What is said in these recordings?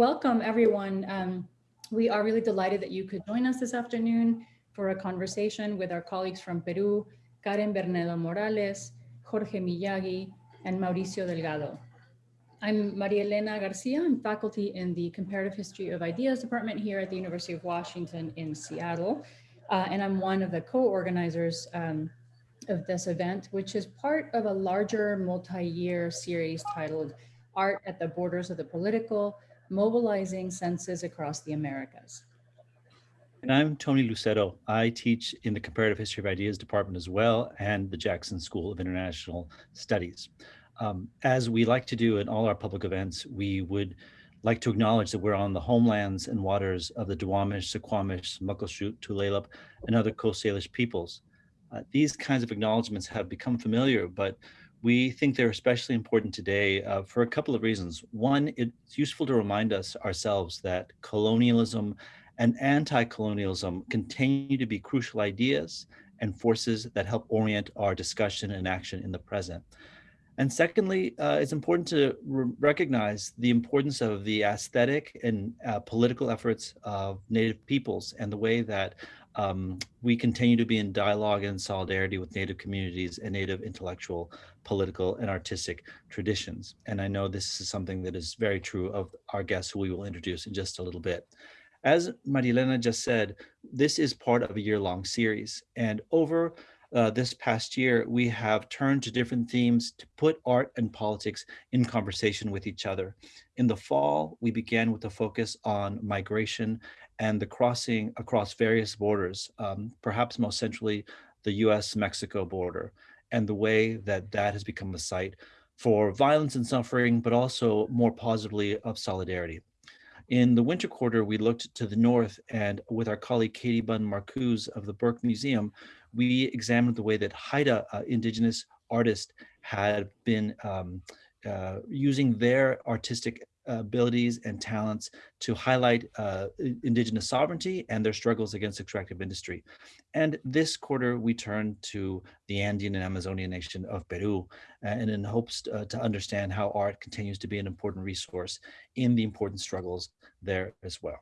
welcome everyone. Um, we are really delighted that you could join us this afternoon for a conversation with our colleagues from Peru, Karen Bernedo Morales, Jorge Miyagi, and Mauricio Delgado. I'm Maria Elena Garcia. I'm faculty in the Comparative History of Ideas Department here at the University of Washington in Seattle. Uh, and I'm one of the co-organizers um, of this event, which is part of a larger multi-year series titled Art at the Borders of the Political, Mobilizing Senses Across the Americas. And I'm Tony Lucero. I teach in the Comparative History of Ideas department as well and the Jackson School of International Studies. Um, as we like to do in all our public events, we would like to acknowledge that we're on the homelands and waters of the Duwamish, Suquamish, Muckleshoot, Tulalip, and other Coast Salish peoples. Uh, these kinds of acknowledgements have become familiar, but we think they're especially important today uh, for a couple of reasons. One, it's useful to remind us ourselves that colonialism and anti-colonialism continue to be crucial ideas and forces that help orient our discussion and action in the present. And secondly, uh, it's important to recognize the importance of the aesthetic and uh, political efforts of Native peoples and the way that um, we continue to be in dialogue and solidarity with Native communities and Native intellectual, political, and artistic traditions. And I know this is something that is very true of our guests who we will introduce in just a little bit. As Marilena just said, this is part of a year-long series. And over uh, this past year, we have turned to different themes to put art and politics in conversation with each other. In the fall, we began with a focus on migration and the crossing across various borders, um, perhaps most centrally the US-Mexico border, and the way that that has become a site for violence and suffering, but also more positively of solidarity. In the winter quarter, we looked to the north and with our colleague Katie Bunn Marcuse of the Burke Museum, we examined the way that Haida uh, indigenous artists had been um, uh, using their artistic abilities and talents to highlight uh, indigenous sovereignty and their struggles against extractive industry. And this quarter, we turn to the Andean and Amazonian nation of Peru, and in hopes uh, to understand how art continues to be an important resource in the important struggles there as well.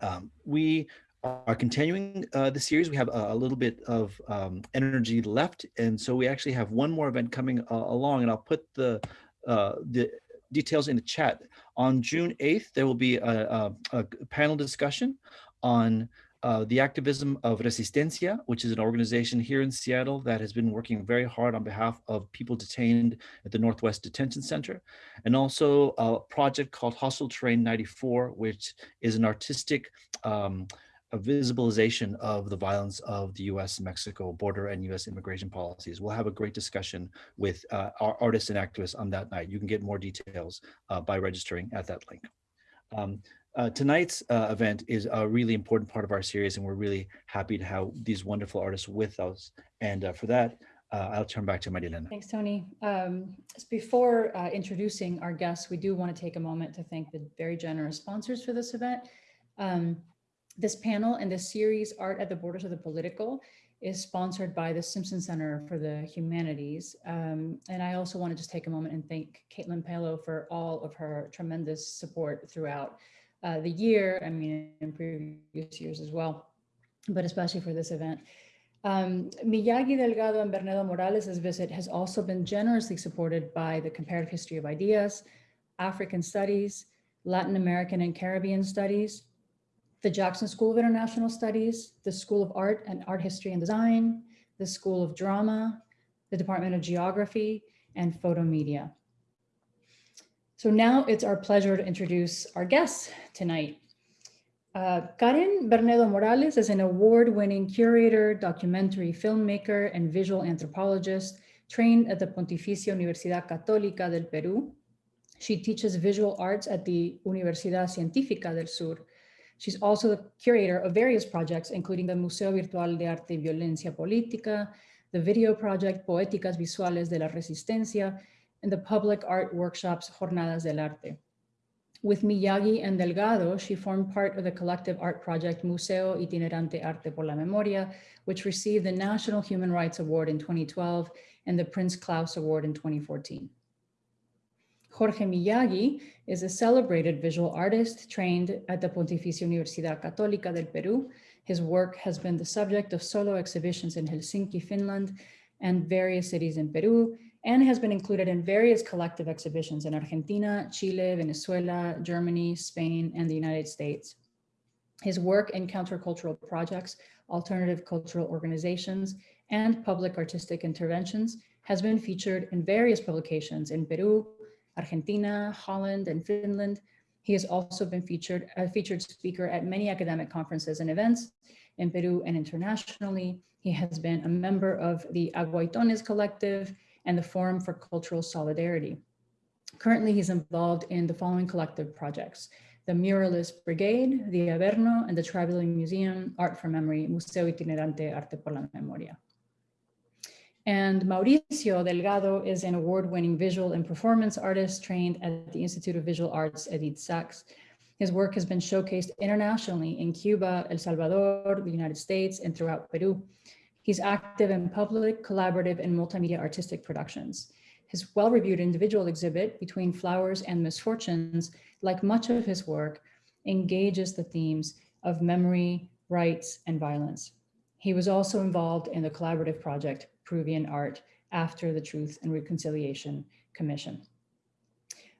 Um, we are continuing uh, the series. We have a, a little bit of um, energy left, and so we actually have one more event coming uh, along, and I'll put the uh, the details in the chat. On June 8th, there will be a, a, a panel discussion on uh, the activism of Resistencia, which is an organization here in Seattle that has been working very hard on behalf of people detained at the Northwest Detention Center, and also a project called Hostile Terrain 94, which is an artistic um, a visibilization of the violence of the US-Mexico border and US immigration policies. We'll have a great discussion with uh, our artists and activists on that night. You can get more details uh, by registering at that link. Um, uh, tonight's uh, event is a really important part of our series and we're really happy to have these wonderful artists with us. And uh, for that, uh, I'll turn back to Marilena. Thanks, Tony. Um, before introducing our guests, we do want to take a moment to thank the very generous sponsors for this event. Um, this panel and this series, Art at the Borders of the Political, is sponsored by the Simpson Center for the Humanities. Um, and I also want to just take a moment and thank Caitlin Palo for all of her tremendous support throughout uh, the year, I mean, in previous years as well, but especially for this event. Um, Miyagi Delgado and Bernedo Morales' visit has also been generously supported by the Comparative History of Ideas, African Studies, Latin American and Caribbean Studies, the Jackson School of International Studies, the School of Art and Art History and Design, the School of Drama, the Department of Geography, and Photo Media. So now it's our pleasure to introduce our guests tonight. Uh, Karen Bernedo Morales is an award-winning curator, documentary filmmaker, and visual anthropologist trained at the Pontificia Universidad Católica del Perú. She teaches visual arts at the Universidad Científica del Sur She's also the curator of various projects, including the Museo Virtual de Arte y Violencia Política, the video project Poéticas Visuales de la Resistencia, and the public art workshops Jornadas del Arte. With Miyagi and Delgado, she formed part of the collective art project Museo Itinerante Arte por la Memoria, which received the National Human Rights Award in 2012 and the Prince Claus Award in 2014. Jorge Miyagi is a celebrated visual artist trained at the Pontificia Universidad Católica del Peru. His work has been the subject of solo exhibitions in Helsinki, Finland, and various cities in Peru, and has been included in various collective exhibitions in Argentina, Chile, Venezuela, Germany, Spain, and the United States. His work in countercultural projects, alternative cultural organizations, and public artistic interventions has been featured in various publications in Peru, Argentina, Holland, and Finland. He has also been featured a featured speaker at many academic conferences and events in Peru and internationally. He has been a member of the Aguaitones Collective and the Forum for Cultural Solidarity. Currently, he's involved in the following collective projects, the Muralist Brigade, the Averno, and the Tribal Museum, Art for Memory, Museo Itinerante Arte por la Memoria. And Mauricio Delgado is an award-winning visual and performance artist trained at the Institute of Visual Arts, Edith Sachs. His work has been showcased internationally in Cuba, El Salvador, the United States, and throughout Peru. He's active in public, collaborative, and multimedia artistic productions. His well-reviewed individual exhibit, Between Flowers and Misfortunes, like much of his work, engages the themes of memory, rights, and violence. He was also involved in the collaborative project Peruvian Art after the Truth and Reconciliation Commission.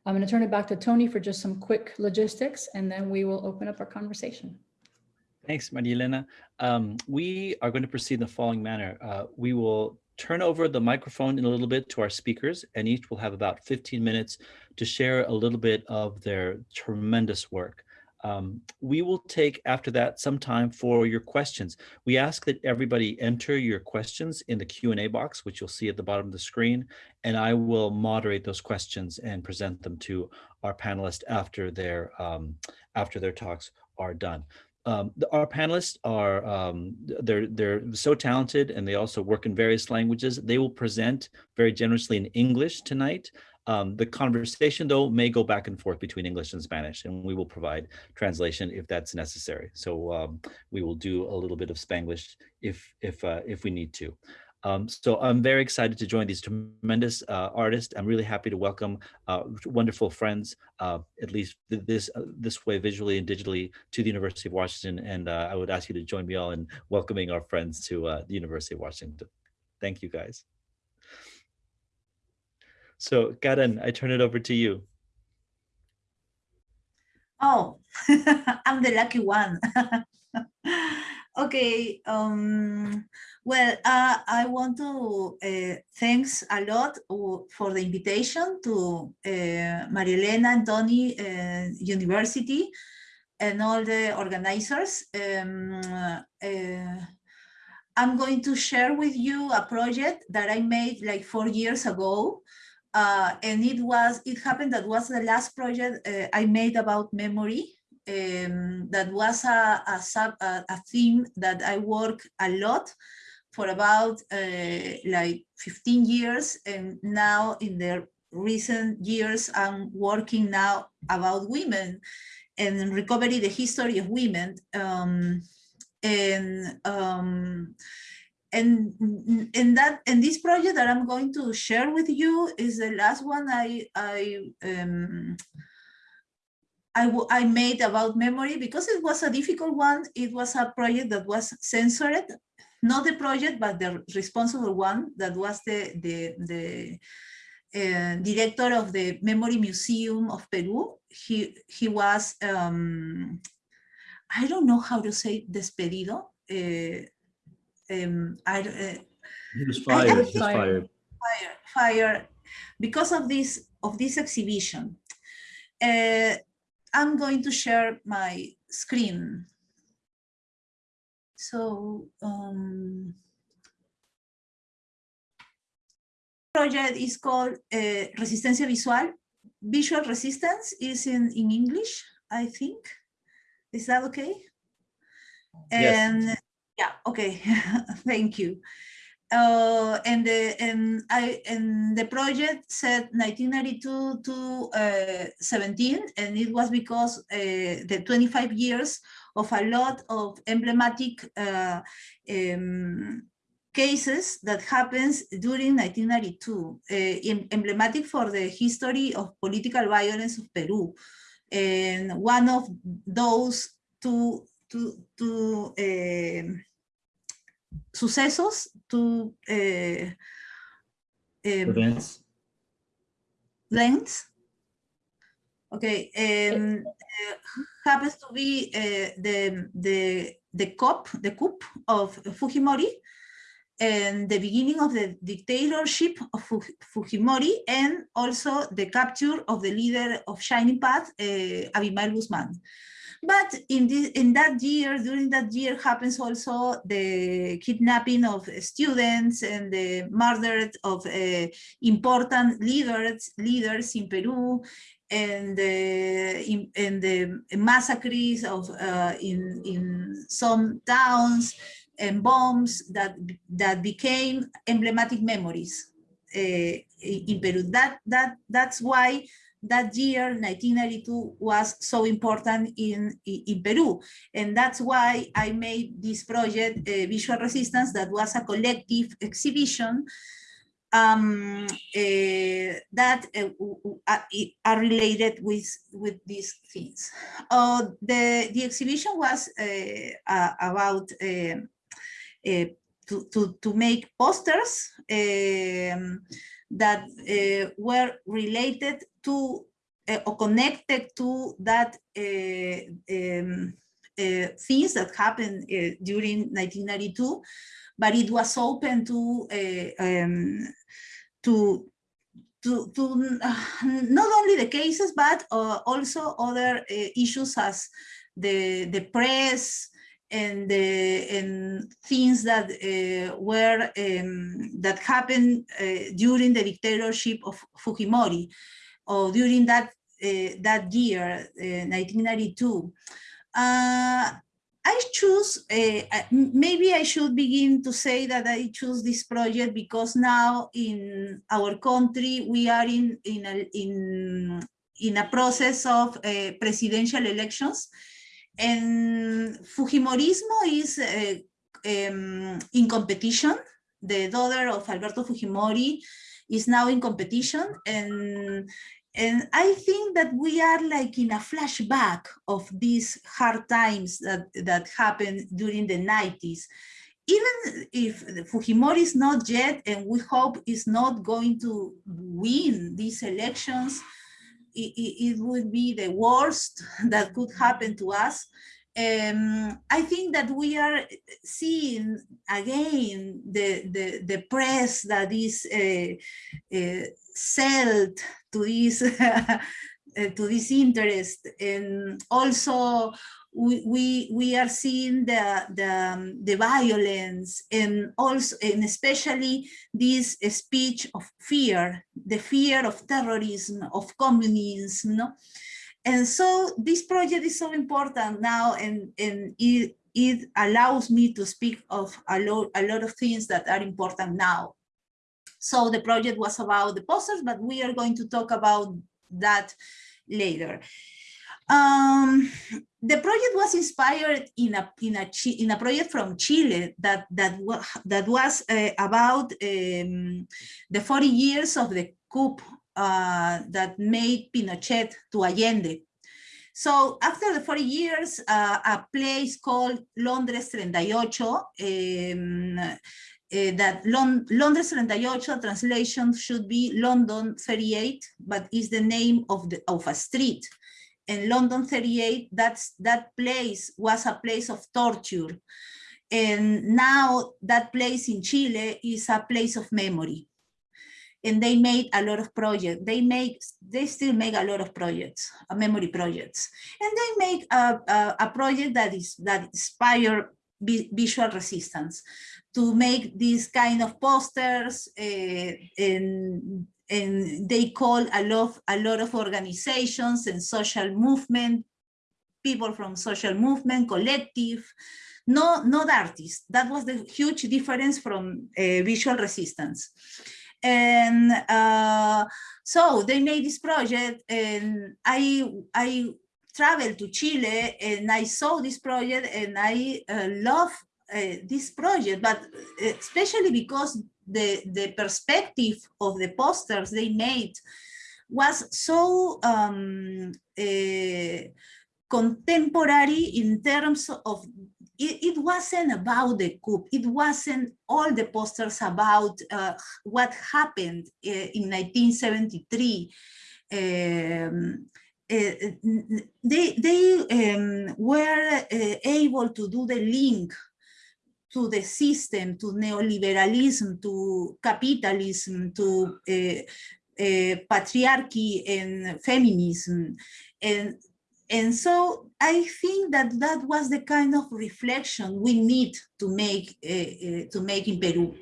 I'm going to turn it back to Tony for just some quick logistics, and then we will open up our conversation. Thanks, Maria Elena. Um, we are going to proceed in the following manner. Uh, we will turn over the microphone in a little bit to our speakers, and each will have about 15 minutes to share a little bit of their tremendous work. Um, we will take after that some time for your questions. We ask that everybody enter your questions in the Q&A box, which you'll see at the bottom of the screen, and I will moderate those questions and present them to our panelists after their, um, after their talks are done. Um, the, our panelists are um, they're they're so talented and they also work in various languages. They will present very generously in English tonight. Um, the conversation, though, may go back and forth between English and Spanish, and we will provide translation if that's necessary. So um, we will do a little bit of Spanglish if if uh, if we need to. Um, so I'm very excited to join these tremendous uh, artists. I'm really happy to welcome uh, wonderful friends, uh, at least this uh, this way visually and digitally to the University of Washington. And uh, I would ask you to join me all in welcoming our friends to uh, the University of Washington. Thank you, guys. So Karen, I turn it over to you. Oh, I'm the lucky one. okay. Um, well, uh, I want to uh, thanks a lot for the invitation to uh, Marielena and Tony uh, University and all the organizers. Um, uh, I'm going to share with you a project that I made like four years ago uh, and it was, it happened that was the last project uh, I made about memory. Um, that was a, a, sub, a, a, theme that I work a lot for about uh, like 15 years. And now in the recent years, I'm working now about women and recovery, the history of women. Um, and um, and in that in this project that I'm going to share with you is the last one I I um, I, I made about memory because it was a difficult one. It was a project that was censored, not the project, but the responsible one that was the the the uh, director of the Memory Museum of Peru. He he was um, I don't know how to say despedido. Uh, um, I, uh, he was fired. I, I he was fired. Fired. Fired because of this of this exhibition. Uh, I'm going to share my screen. So um, project is called uh, Resistencia Visual. Visual resistance is in, in English, I think. Is that okay? Yes. And yeah, okay, thank you. Uh, and the and I and the project said 1992 to uh, 17, and it was because uh, the 25 years of a lot of emblematic um, cases that happens during 1992, uh, emblematic for the history of political violence of Peru. And one of those two, two, two um, sucesos, two uh, um, Events. lengths. Okay, um, uh, happens to be uh, the the the COP, the coup of Fujimori, and the beginning of the dictatorship of Fujimori, and also the capture of the leader of Shining Path, uh, Abimael Guzman. But in this, in that year, during that year, happens also the kidnapping of students and the murder of uh, important leaders leaders in Peru, and the in, the massacres of uh, in in some towns and bombs that that became emblematic memories uh, in Peru. That that that's why that year 1992 was so important in, in, Peru. And that's why I made this project, uh, Visual Resistance, that was a collective exhibition um, uh, that uh, are related with, with these things. Uh, the, the exhibition was uh, about uh, uh, to, to, to make posters um, that uh, were related to uh, or connected to that uh, um, uh, things that happened uh, during 1992, but it was open to um, to to, to not only the cases, but also other issues as the, the press, and and things that uh, were um, that happened uh, during the dictatorship of Fujimori, or during that uh, that year, uh, 1992. Uh, I choose, uh, maybe I should begin to say that I choose this project because now in our country, we are in, in, a, in, in a process of uh, presidential elections and Fujimorismo is uh, um, in competition. The daughter of Alberto Fujimori is now in competition and and I think that we are like in a flashback of these hard times that, that happened during the 90s. Even if Fujimori is not yet, and we hope is not going to win these elections, it, it, would be the worst that could happen to us. Um, I think that we are seeing again the, the, the press that is uh, uh, sold to this uh, to this interest, and also we we, are seeing the the, um, the violence and also and especially this speech of fear, the fear of terrorism, of communism, no? And so this project is so important now and, and it, it allows me to speak of a lot, a lot of things that are important now. So the project was about the posters, but we are going to talk about that later. Um, the project was inspired in a in a in a project from Chile that that that was uh, about um, the 40 years of the coup uh, that made Pinochet to Allende. So after the 40 years, uh, a place called Londres 38, um, uh, that Lon Londres 38 translation should be London 38, but is the name of the of a street. And London 38, that's that place was a place of torture. And now that place in Chile is a place of memory and they made a lot of projects. They make, they still make a lot of projects, uh, memory projects, and they make a, a, a project that is that inspire vi- visual resistance to make these kind of posters, uh, and and they call a lot a lot of organizations and social movement, people from social movement, collective. No, not artists. That was the huge difference from uh, visual resistance and uh, so they made this project and i i traveled to chile and i saw this project and i uh, love uh, this project, but uh, especially because the, the perspective of the posters they made was so um, uh, contemporary in terms of it, it, wasn't about the coup. It wasn't all the posters about uh, what happened uh, in 1973. Um, uh, they they um, were able to do the link to the system, to neoliberalism, to capitalism, to uh, uh, patriarchy and feminism. And and so I think that that was the kind of reflection we need to make uh, to make in Peru,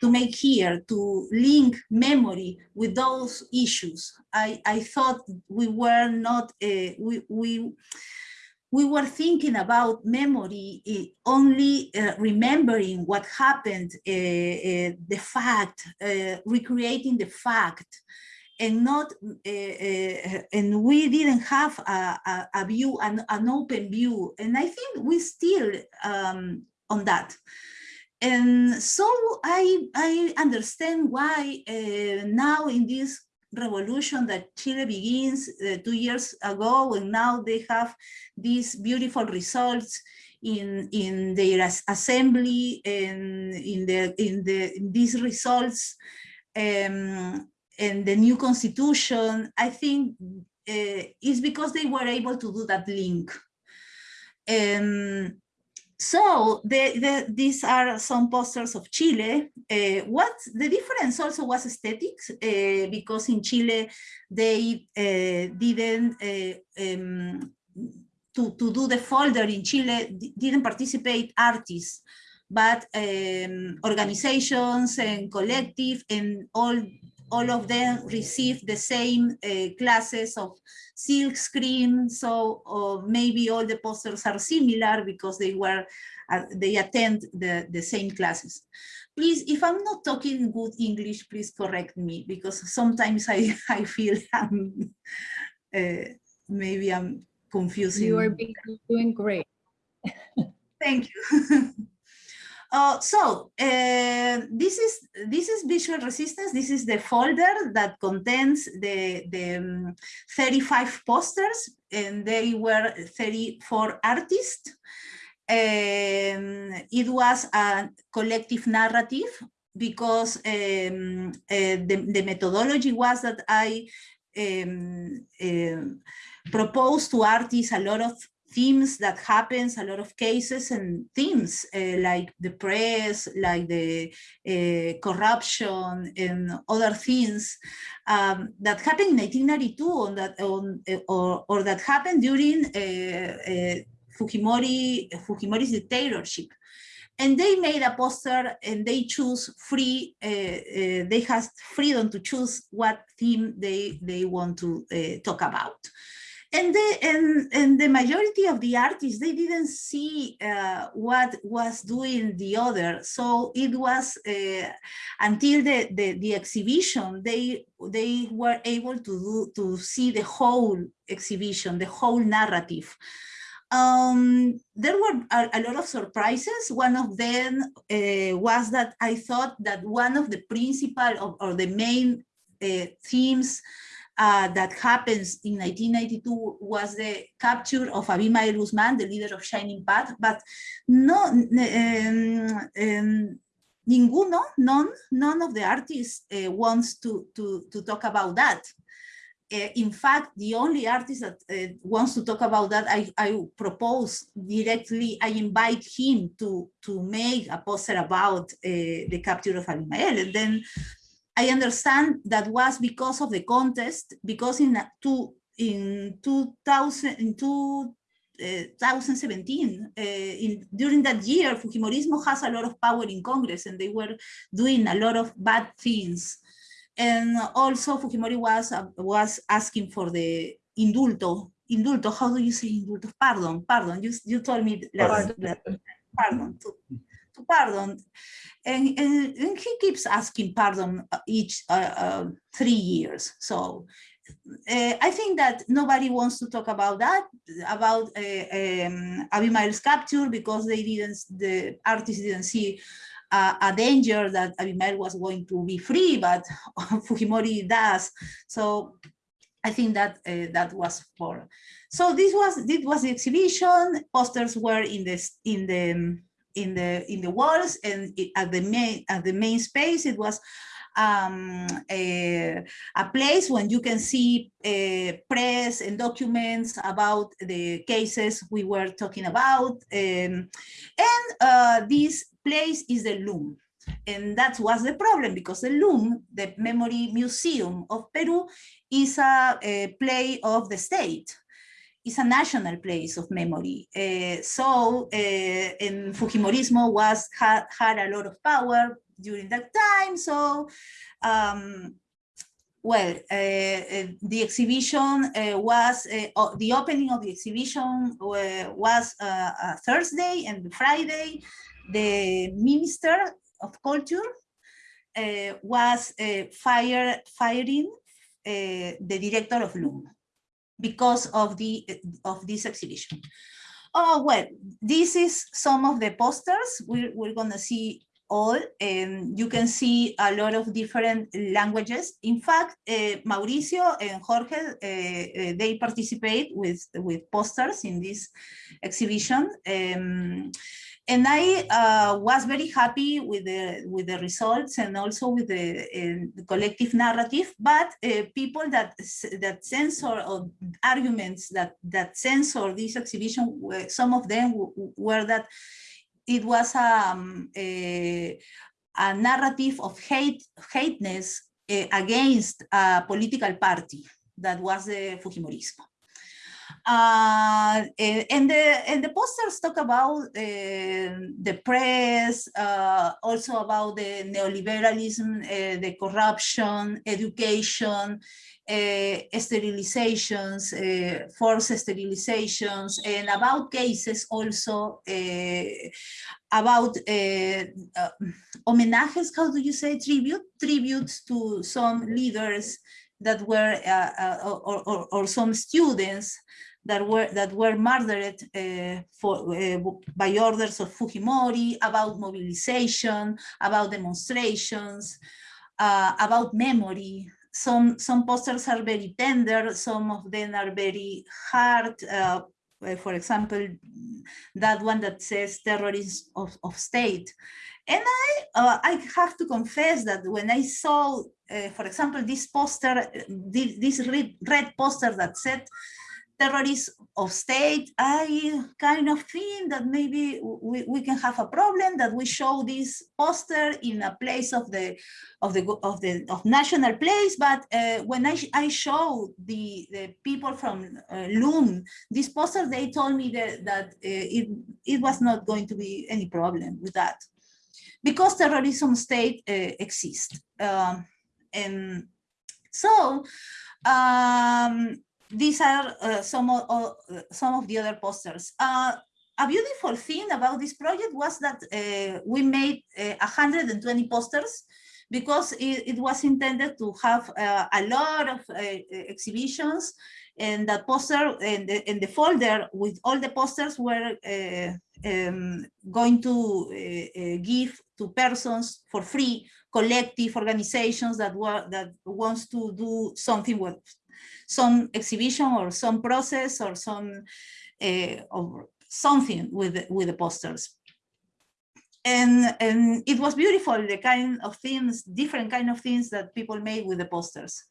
to make here, to link memory with those issues. I, I thought we were not, we, we, we were thinking about memory only remembering what happened, the fact, recreating the fact, and not uh, uh, and we didn't have a, a, a view an, an, open view and i think we still um, on that. And so i i understand why uh, now in this revolution that chile begins uh, two years ago and now they have these beautiful results in in their assembly and in the in the in these results um, and the new constitution, I think uh, is because they were able to do that link. Um, so the, the, these are some posters of Chile. Uh, what the difference also was aesthetics, uh, because in Chile they uh, didn't um, to, to do the folder in Chile didn't participate artists, but um, organizations and collective and all all of them receive the same uh, classes of silk screen. So uh, maybe all the posters are similar because they were, uh, they attend the, the same classes. Please, if I'm not talking good English, please correct me because sometimes I, I feel I'm, uh, maybe I'm confusing. You are doing great. Thank you. Uh, so uh, this is this is visual resistance. This is the folder that contains the, the um, 35 posters, and they were 34 artists. Um, it was a collective narrative because um, uh, the, the methodology was that I um, uh, proposed to artists a lot of themes that happens, a lot of cases and themes uh, like the press, like the uh, corruption and other things um, that happened in 1992 on that, on, uh, or, or that happened during uh, uh, Fujimori, Fujimori's dictatorship. And they made a poster and they choose free, they have freedom to choose what theme they, they want to talk about and the and, and the majority of the artists they didn't see uh, what was doing the other so it was uh, until the, the, the exhibition they they were able to do to see the whole exhibition the whole narrative um, there were a, a, lot of surprises. One of them uh, was that I thought that one of the principal of, or the main uh, themes uh, that happens in 1992 was the capture of Abimael Guzman, the leader of Shining Path, but no, um, um, ninguno, none, none of the artists uh, wants to, to, to talk about that. Uh, in fact, the only artist that uh, wants to talk about that, I, I propose directly, I invite him to, to make a poster about uh, the capture of Abimael. And then I understand that was because of the contest, because in two, in 2000, in two, uh, 2017, uh, in, during that year, Fujimorismo has a lot of power in Congress and they were doing a lot of bad things. And also Fujimori was, uh, was asking for the indulto, indulto, how do you say indulto? Pardon, pardon, you, you told me last, pardon, pardon pardon and, and, and he keeps asking pardon uh, each uh, uh, three years. So uh, I think that nobody wants to talk about that, about uh, um, Abimael's capture because they didn't, the artists didn't see a danger that Abimael was going to be free, but Fujimori does. So I think that uh, that was for. So this was this was the exhibition. Posters were in this in the in the in the walls and at the main at the main space it was um, a, a, place when you can see uh, press and documents about the cases we were talking about. Um, and uh, this place is the LUM. And that was the problem because the LUM, the Memory Museum of Peru, is a, a play of the state is a national place of memory. Uh, so, uh, Fujimorismo was had, had a lot of power during that time. So, um, well, uh, uh the exhibition uh, was, uh, the opening of the exhibition was Thursday and Friday. The Minister of Culture was fire, firing the director of LUM because of the of this exhibition. Oh well, this is some of the posters. We're, we're gonna see all, and you can see a lot of different languages. In fact, uh, Mauricio and Jorge, uh, they participate with, with posters in this exhibition. Um, and I uh, was very happy with the with the results and also with the, uh, the collective narrative. But uh, people that that censor or arguments that that censor this exhibition, some of them were that it was um, a, a narrative of hate hateness against a political party that was the Fujimorismo. Uh, and the and the posters talk about uh, the press, uh, also about the neoliberalism, uh, the corruption, education, uh, sterilizations, uh, forced sterilizations, and about cases also about homenajes, how do you say, tribute, tributes to some leaders that were, or, or, or some students that were that were murdered uh, for uh, by orders of Fujimori, about mobilization, about demonstrations, uh, about memory. Some some posters are very tender, some of them are very hard. Uh, for example, that one that says terrorism of, of state. And I, uh, I have to confess that when I saw, uh, for example, this poster, this red poster that said terrorists of state, I kind of think that maybe we, we can have a problem that we show this poster in a place of the of the of the of national place. But uh, when I I show the the people from uh, LUM this poster, they told me that that uh, it it was not going to be any problem with that because terrorism state uh, exists. Um, and so um, these are uh, some, of, uh, some of the other posters. Uh, a beautiful thing about this project was that uh, we made 120 uh, posters because it, it, was intended to have uh, a lot of exhibitions and that poster and the, and the folder with all the posters were um, going to give to persons for free collective organizations that were that wants to do something with some exhibition or some process or some uh, or something with with the posters. And, and it was beautiful, the kind of things, different kind of things that people made with the posters.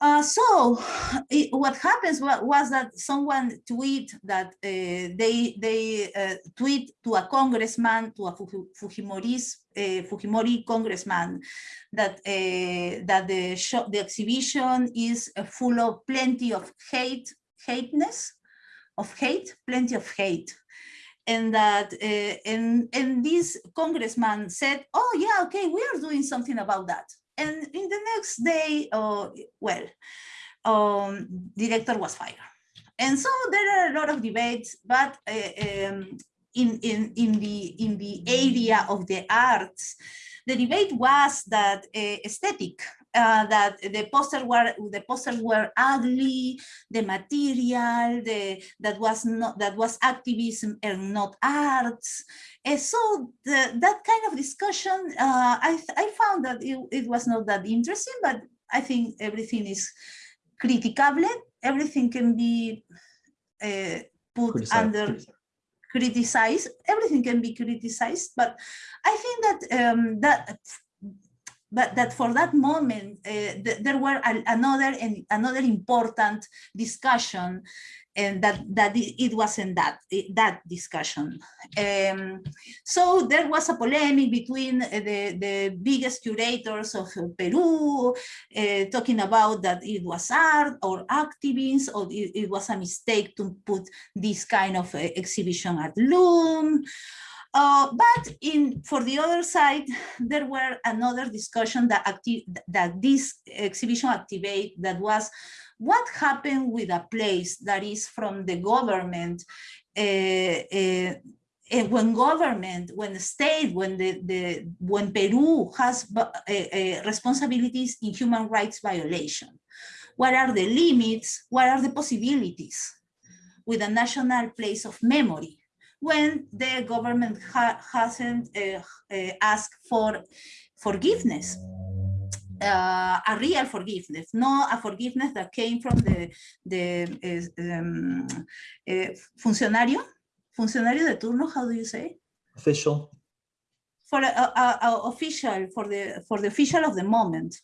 Uh, so it, what happens was, that someone tweet that uh, they they uh, tweet to a congressman to a Fujimori's uh, Fujimori congressman that uh, that the show, the exhibition is uh, full of plenty of hate hateness of hate plenty of hate. And that and and this congressman said oh yeah okay we are doing something about that and in the next day, uh, well, um, director was fired. And so there are a lot of debates, but uh, um, in, in, in, the, in the area of the arts, the debate was that uh, aesthetic uh, that the posters were the posters were ugly, the material, the that was not that was activism and not arts. And so the, that kind of discussion, uh, I I found that it, it was not that interesting, but I think everything is criticable. Everything can be uh, put Criticized. under criticized. Everything can be criticized, but I think that um, that but that for that moment uh, th there were a, another and another important discussion and that that it, wasn't that that discussion. Um, so there was a polemic between uh, the the biggest curators of peru uh, talking about that it was art or activists or it, it was a mistake to put this kind of uh, exhibition at LUM uh, but in for the other side, there were another discussion that active that this exhibition activate that was what happened with a place that is from the government uh, uh, and when government, when the state, when the, the when Peru has uh, uh, responsibilities in human rights violation, what are the limits? What are the possibilities with a national place of memory? When the government ha hasn't uh, uh, asked for forgiveness, uh, a real forgiveness, not a forgiveness that came from the, the um, funcionario, funcionario de turno, how do you say? Official. For a, a, a official, for the, for the official of the moment.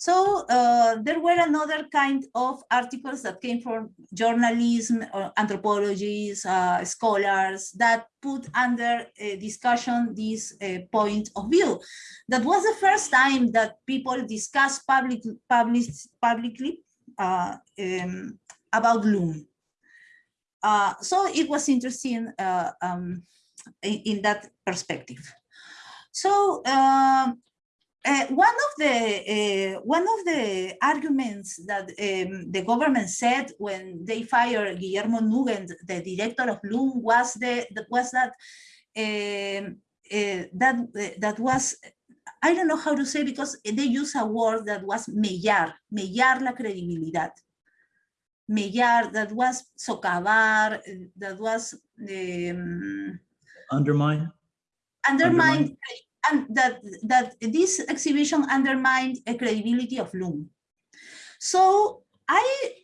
So uh, there were another kind of articles that came from journalism, or anthropologists, uh, scholars that put under uh, discussion this point of view. That was the first time that people discussed public, public, publicly um, about LUM. so it was interesting um, in, in, that perspective. So um, uh, one of the uh, one of the arguments that um, the government said when they fired Guillermo Nugent, the director of LUM, was the was that um, uh, that that was I don't know how to say because they use a word that was mellar, mellar la credibilidad. Mellar, that was socavar, that was um. Undermine, Undermine? And that that this exhibition undermined the credibility of LUM. So I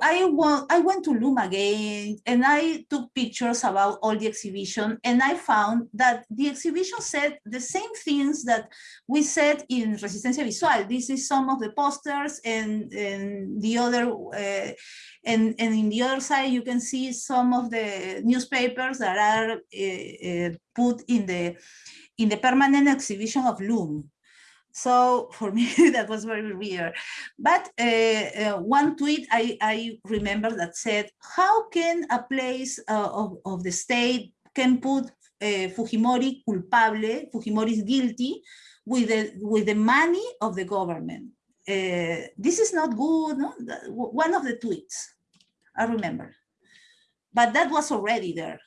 I want I went to LUM again and I took pictures about all the exhibition and I found that the exhibition said the same things that we said in Resistencia Visual. This is some of the posters and, and the other uh, and, and in the other side you can see some of the newspapers that are uh, uh, put in the in the permanent exhibition of LUM. So for me, that was very weird. But uh, uh, one tweet I, I remember that said, how can a place uh, of, of the state can put uh, Fujimori culpable, Fujimori is guilty with the, with the money of the government? Uh, this is not good, no? One of the tweets, I remember. But that was already there.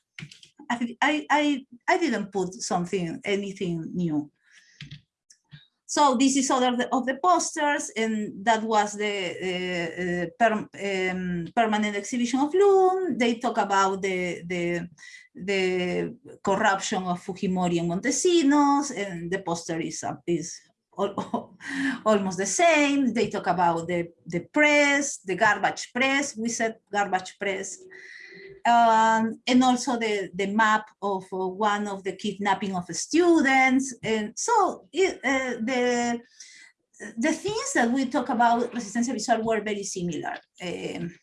I, I, I didn't put something, anything new. So this is other of the posters, and that was the uh, per, um, permanent exhibition of LUM. They talk about the, the, the corruption of Fujimori and Montesinos, and the poster is, is almost the same. They talk about the, the press, the garbage press. We said garbage press um, and also the, the map of uh, one of the kidnapping of students. And so it, uh, the, the things that we talk about Resistencia Visual were very similar. Um,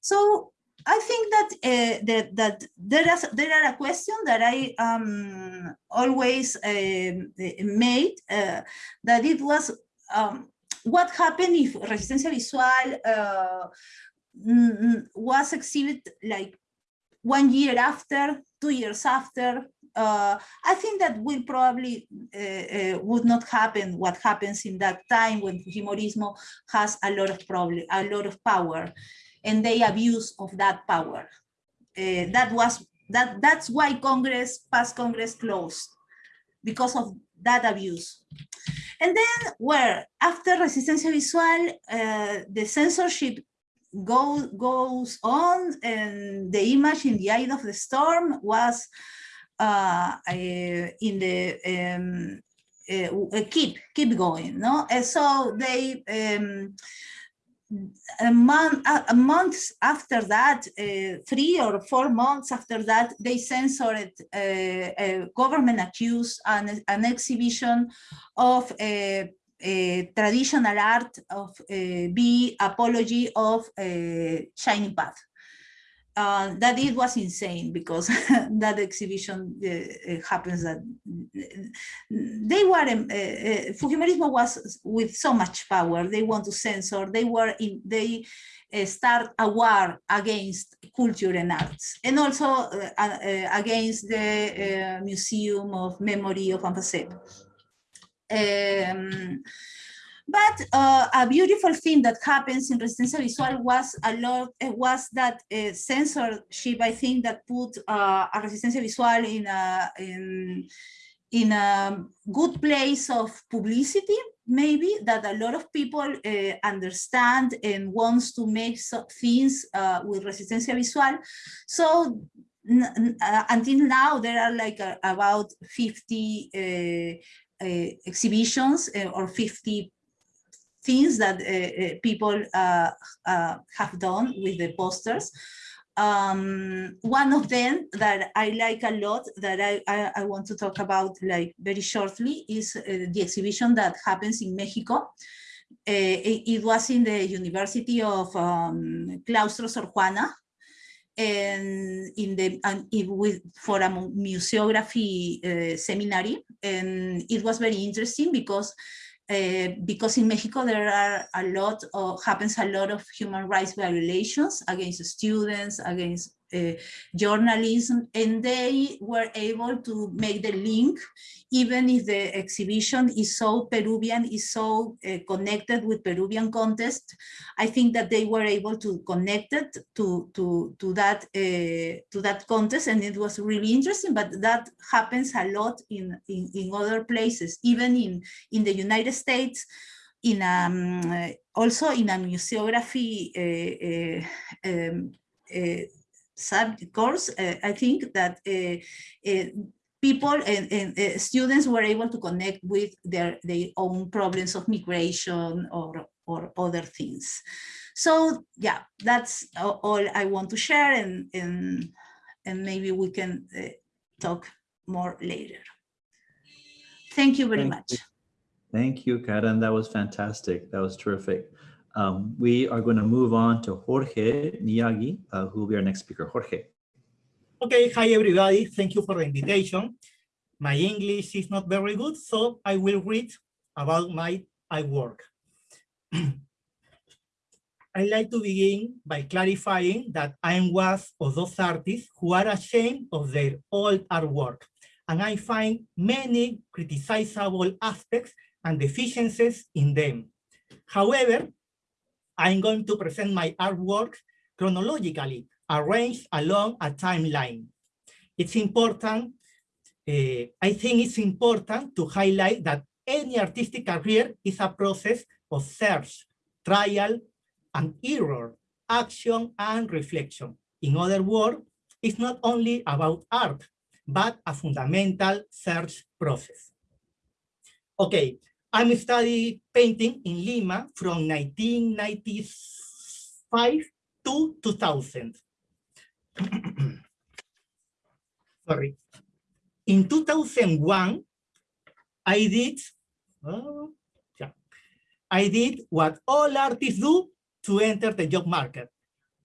so I think that uh, that, that there is there are a question that I um, always um, made uh, that it was um, what happened if Resistencia Visual uh, was exhibited like one year after, two years after. Uh, I think that will probably uh, uh, would not happen what happens in that time when Fujimorismo has a lot of problem, a lot of power, and they abuse of that power. Uh, that was that. That's why Congress, past Congress closed, because of that abuse. And then where after Resistencia Visual, uh, the censorship go, goes on and the image in the eye of the storm was uh, uh, in the um, uh, keep keep going no? And so they um, a month a, month after that uh, three or four months after that they censored uh, a government accused an, an exhibition of a traditional art of uh, be apology of shining path. Uh, that it was insane because that exhibition uh, happens that they were uh, Fujimorismo was with so much power. They want to censor. They were in they start a war against culture and arts. And also against the museum of memory of ANFASEP. Um, but uh, a beautiful thing that happens in Resistencia Visual was a lot uh, was that uh, censorship. I think that put uh, a Resistencia Visual in a in in a good place of publicity. Maybe that a lot of people uh, understand and wants to make so things uh, with Resistencia Visual. So until now, there are like about 50 exhibitions or 50 things that uh, uh, people uh, have done with the posters. Um, one of them that I like a lot that I, I, I want to talk about like very shortly is uh, the exhibition that happens in Mexico. Uh, it, it, was in the University of um, Claustro Sor Juana and in the and it with for a museography uh, seminary and it was very interesting because uh, because in Mexico there are a lot of, happens a lot of human rights violations against students, against journalism, and they were able to make the link, even if the exhibition is so Peruvian, is so uh, connected with Peruvian contest. I think that they were able to connect it to to to that uh, to that contest, and it was really interesting. But that happens a lot in in, in other places, even in in the United States in um, also in a museography uh, uh, um, uh, sub course, uh, I think that uh, uh, people and, and students were able to connect with their, their own problems of migration or, or other things. So yeah, that's all I want to share and, and, and maybe we can talk more later. Thank you very Thank much. You. Thank you, Karen. That was fantastic. That was terrific. Um, we are going to move on to Jorge Miyagi, uh, who will be our next speaker. Jorge. Okay, hi everybody. Thank you for the invitation. My English is not very good, so I will read about my I work. I'd like to begin by clarifying that I'm one of those artists who are ashamed of their old artwork, and I find many criticizable aspects and deficiencies in them. However, I'm going to present my artwork chronologically, arranged along a timeline. It's important, uh, I think it's important to highlight that any artistic career is a process of search, trial, and error, action, and reflection. In other words, it's not only about art, but a fundamental search process. Okay, I'm painting in Lima from 1995 to 2000. Sorry. In 2001, I did, oh, yeah, I did what all artists do to enter the job market.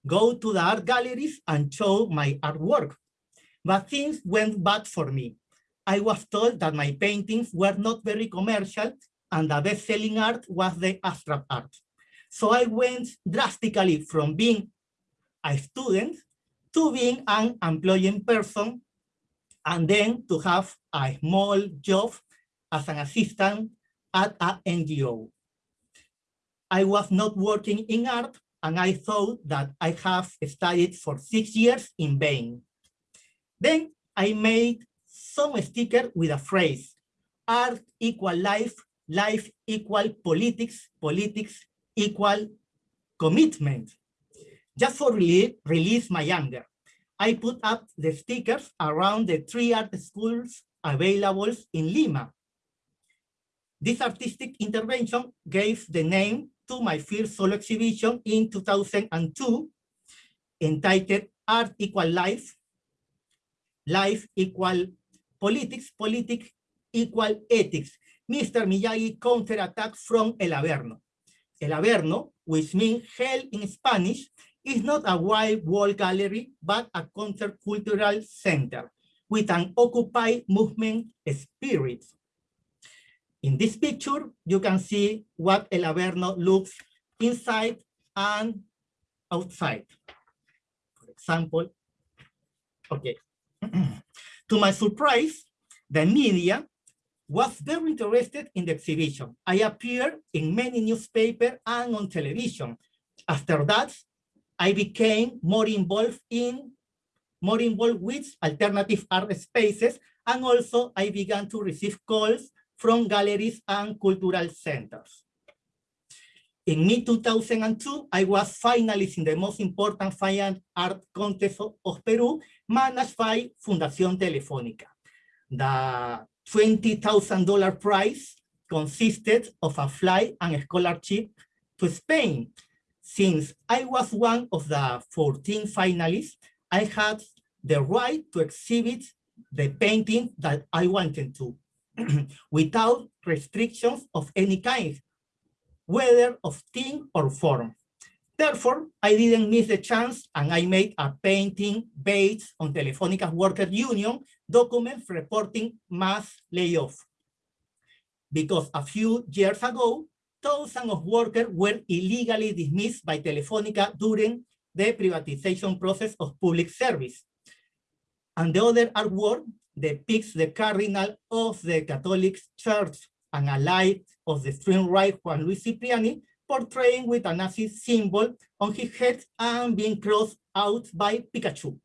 Go to the art galleries and show my artwork. But things went bad for me. I was told that my paintings were not very commercial and the best-selling art was the abstract art. So I went drastically from being a student to being an employing person and then to have a small job as an assistant at an NGO. I was not working in art and I thought that I have studied for six years in vain. Then I made some sticker with a phrase, art equal life, life equal politics, politics equal commitment. Just for rele- release my anger, I put up the stickers around the three art schools available in Lima. This artistic intervention gave the name to my first solo exhibition in 2002 entitled Art Equal Life, Life Equal Politics, Politics Equal Ethics, Mr. Miyagi counterattack from El Averno. El Averno, which means hell in Spanish, is not a white wall gallery, but a countercultural center with an Occupy movement spirit. In this picture, you can see what El Averno looks inside and outside. For example, okay. to my surprise, the media was very interested in the exhibition. I appeared in many newspapers and on television. After that, I became more involved in more involved with alternative art spaces, and also I began to receive calls from galleries and cultural centers. In mid-2002, I was finalist in the most important fine art contest of, of Peru, managed by Fundación Telefónica. The $20,000 prize consisted of a flight and a scholarship to Spain. Since I was one of the 14 finalists, I had the right to exhibit the painting that I wanted to, without restrictions of any kind, whether of theme or form. Therefore, I didn't miss the chance and I made a painting based on Telefónica's worker union documents reporting mass layoff. Because a few years ago, thousands of workers were illegally dismissed by Telefónica during the privatization process of public service. And the other artwork depicts the cardinal of the Catholic Church and a light of the extreme right Juan Luis Cipriani portraying with a Nazi symbol on his head and being crossed out by Pikachu.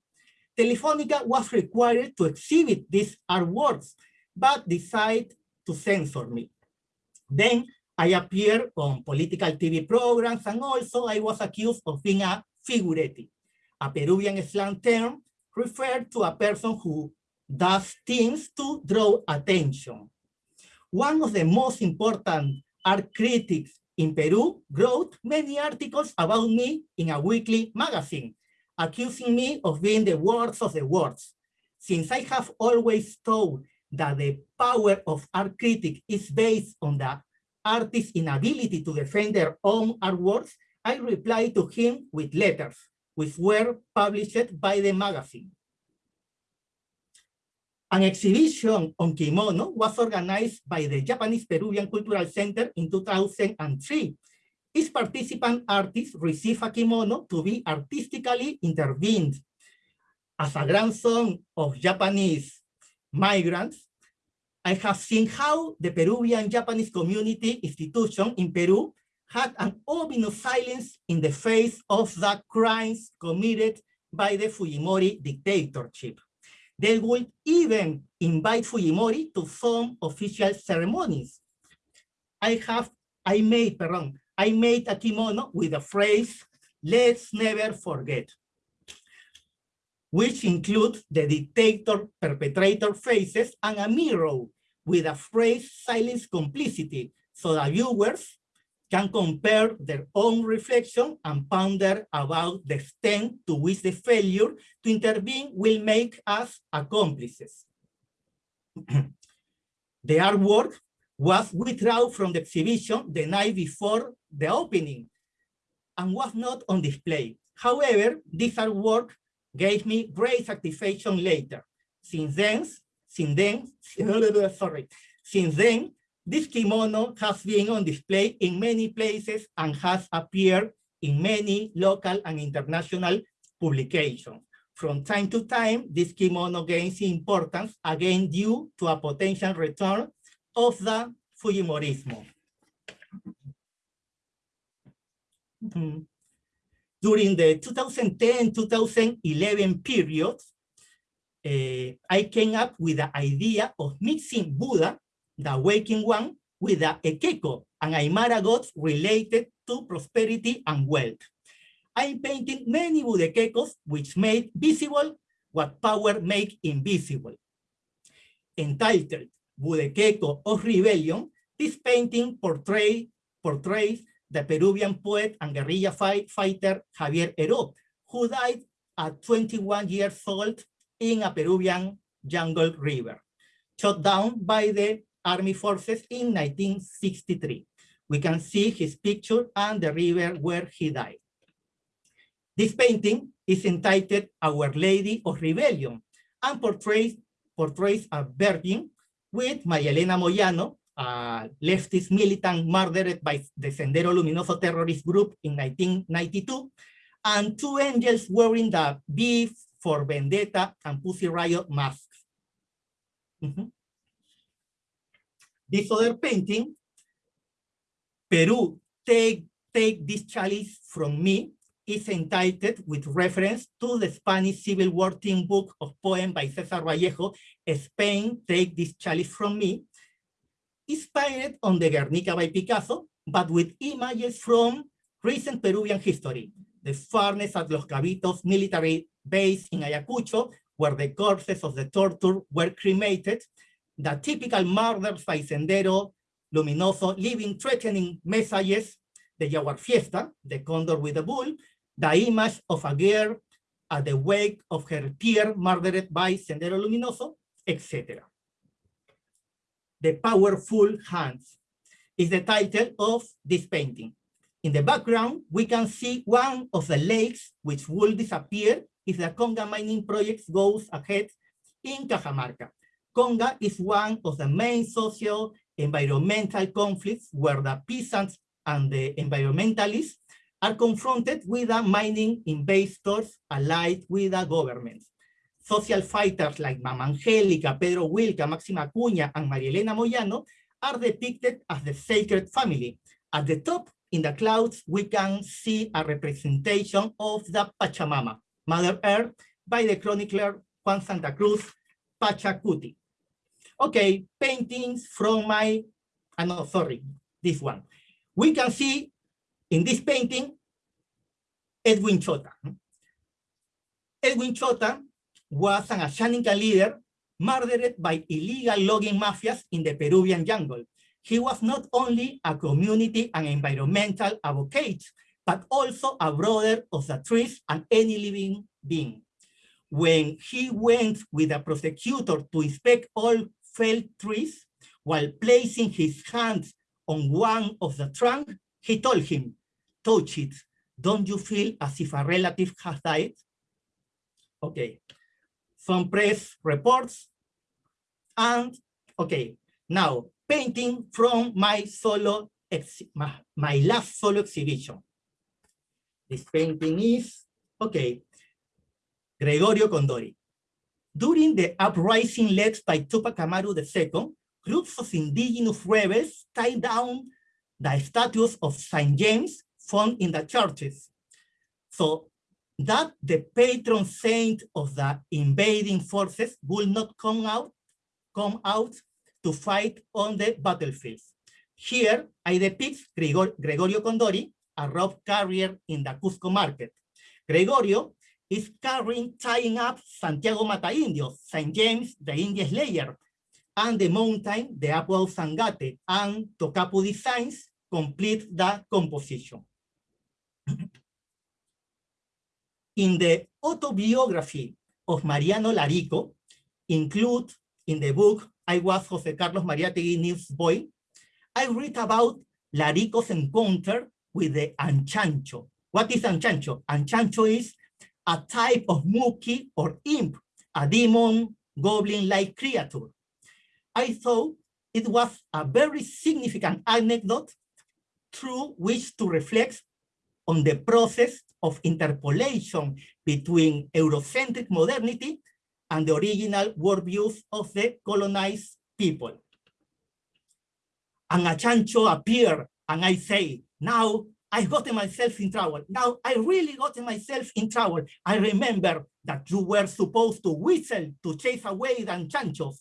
Telefonica was required to exhibit these artworks, but decided to censor me. Then I appeared on political TV programs and also I was accused of being a figuretti, a Peruvian slang term referred to a person who does things to draw attention. One of the most important art critics in Peru wrote many articles about me in a weekly magazine, accusing me of being the worst of the worst. Since I have always thought that the power of art critic is based on the artist's inability to defend their own artworks, I replied to him with letters, which were published by the magazine. An exhibition on kimono was organized by the Japanese Peruvian Cultural Center in 2003. Each participant artist received a kimono to be artistically intervened. As a grandson of Japanese migrants, I have seen how the Peruvian Japanese community institution in Peru had an ominous silence in the face of the crimes committed by the Fujimori dictatorship. They would even invite Fujimori to some official ceremonies. I have, I made, pardon, I made a kimono with the phrase, let's never forget, which includes the dictator perpetrator faces and a mirror with a phrase silence complicity so the viewers can compare their own reflection and ponder about the extent to which the failure to intervene will make us accomplices. the artwork was withdrawn from the exhibition the night before the opening and was not on display. However, this artwork gave me great satisfaction later. Since then, since then, sorry, since then, this kimono has been on display in many places and has appeared in many local and international publications. From time to time, this kimono gains importance again due to a potential return of the Fujimorismo. Mhm. During the 2010-2011 period, eh, I came up with the idea of mixing Buddha, the waking one, with the Ekeko and Aymara gods related to prosperity and wealth. I'm painting many Budekekos which made visible what power make invisible. Entitled Budekeko of Rebellion, this painting portray, portrays the Peruvian poet and guerrilla fight, fighter Javier Heraud, who died at 21 years old in a Peruvian jungle river, shot down by the army forces in 1963. We can see his picture and the river where he died. This painting is entitled Our Lady of Rebellion and portrays, portrays a virgin with María Elena Moyano, a leftist militant murdered by the Sendero Luminoso terrorist group in 1992, and two angels wearing the V for Vendetta and Pussy Riot masks. Mm -hmm. This other painting, Peru, take, take this chalice from me, is entitled with reference to the Spanish Civil War team book of poem by Cesar Vallejo, Spain, Take This Chalice From Me, inspired on the Guernica by Picasso, but with images from recent Peruvian history, the furnace at Los Cabitos military base in Ayacucho, where the corpses of the torture were cremated, the typical murders by Sendero Luminoso, leaving threatening messages, the Jaguar Fiesta, the condor with the bull, the image of a girl at the wake of her peer murdered by Sendero Luminoso, etc. The Powerful Hands is the title of this painting. In the background, we can see one of the lakes which will disappear if the Conga mining project goes ahead in Cajamarca. Conga is one of the main social environmental conflicts where the peasants and the environmentalists are confronted with the mining investors allied with the government. Social fighters like Mama Angélica, Pedro Huilca, Máxima Acuña, and María Elena Moyano are depicted as the sacred family. At the top, in the clouds, we can see a representation of the Pachamama, Mother Earth, by the chronicler Juan Santa Cruz Pachacuti. Okay, paintings from my, uh, no, sorry, this one. We can see in this painting, Edwin Chota. Edwin Chota was an Ashaninka leader murdered by illegal logging mafias in the Peruvian jungle. He was not only a community and environmental advocate, but also a brother of the trees and any living being. When he went with a prosecutor to inspect all felled trees, while placing his hands on one of the trunk, he told him, touch it. Don't you feel as if a relative has died? Okay, some press reports. And okay, now painting from my solo, my, my last solo exhibition. This painting is, okay, Gregorio Condori. During the uprising led by Tupac Amaru II, groups of indigenous rebels tied down the statues of St. James found in the churches. So that the patron saint of the invading forces will not come out, come out to fight on the battlefields. Here I depict Gregor Gregorio Condori, a rope carrier in the Cusco market. Gregorio is carrying, tying up Santiago Mata Indios, St. James, the Indian Slayer, and the mountain, the Apu Ausangate, and Tokapu designs complete the composition. in the autobiography of Mariano Larico, include in the book, I was Jose Carlos Mariátegui newsboy, I read about Larico's encounter with the anchancho. What is anchancho? Anchancho is a type of muki or imp, a demon, goblin-like creature. I thought it was a very significant anecdote through which to reflect on the process of interpolation between Eurocentric modernity and the original worldviews of the colonized people. And a chancho appear and I say, now I got myself in trouble. Now I really got myself in trouble. I remember that you were supposed to whistle to chase away the chanchos.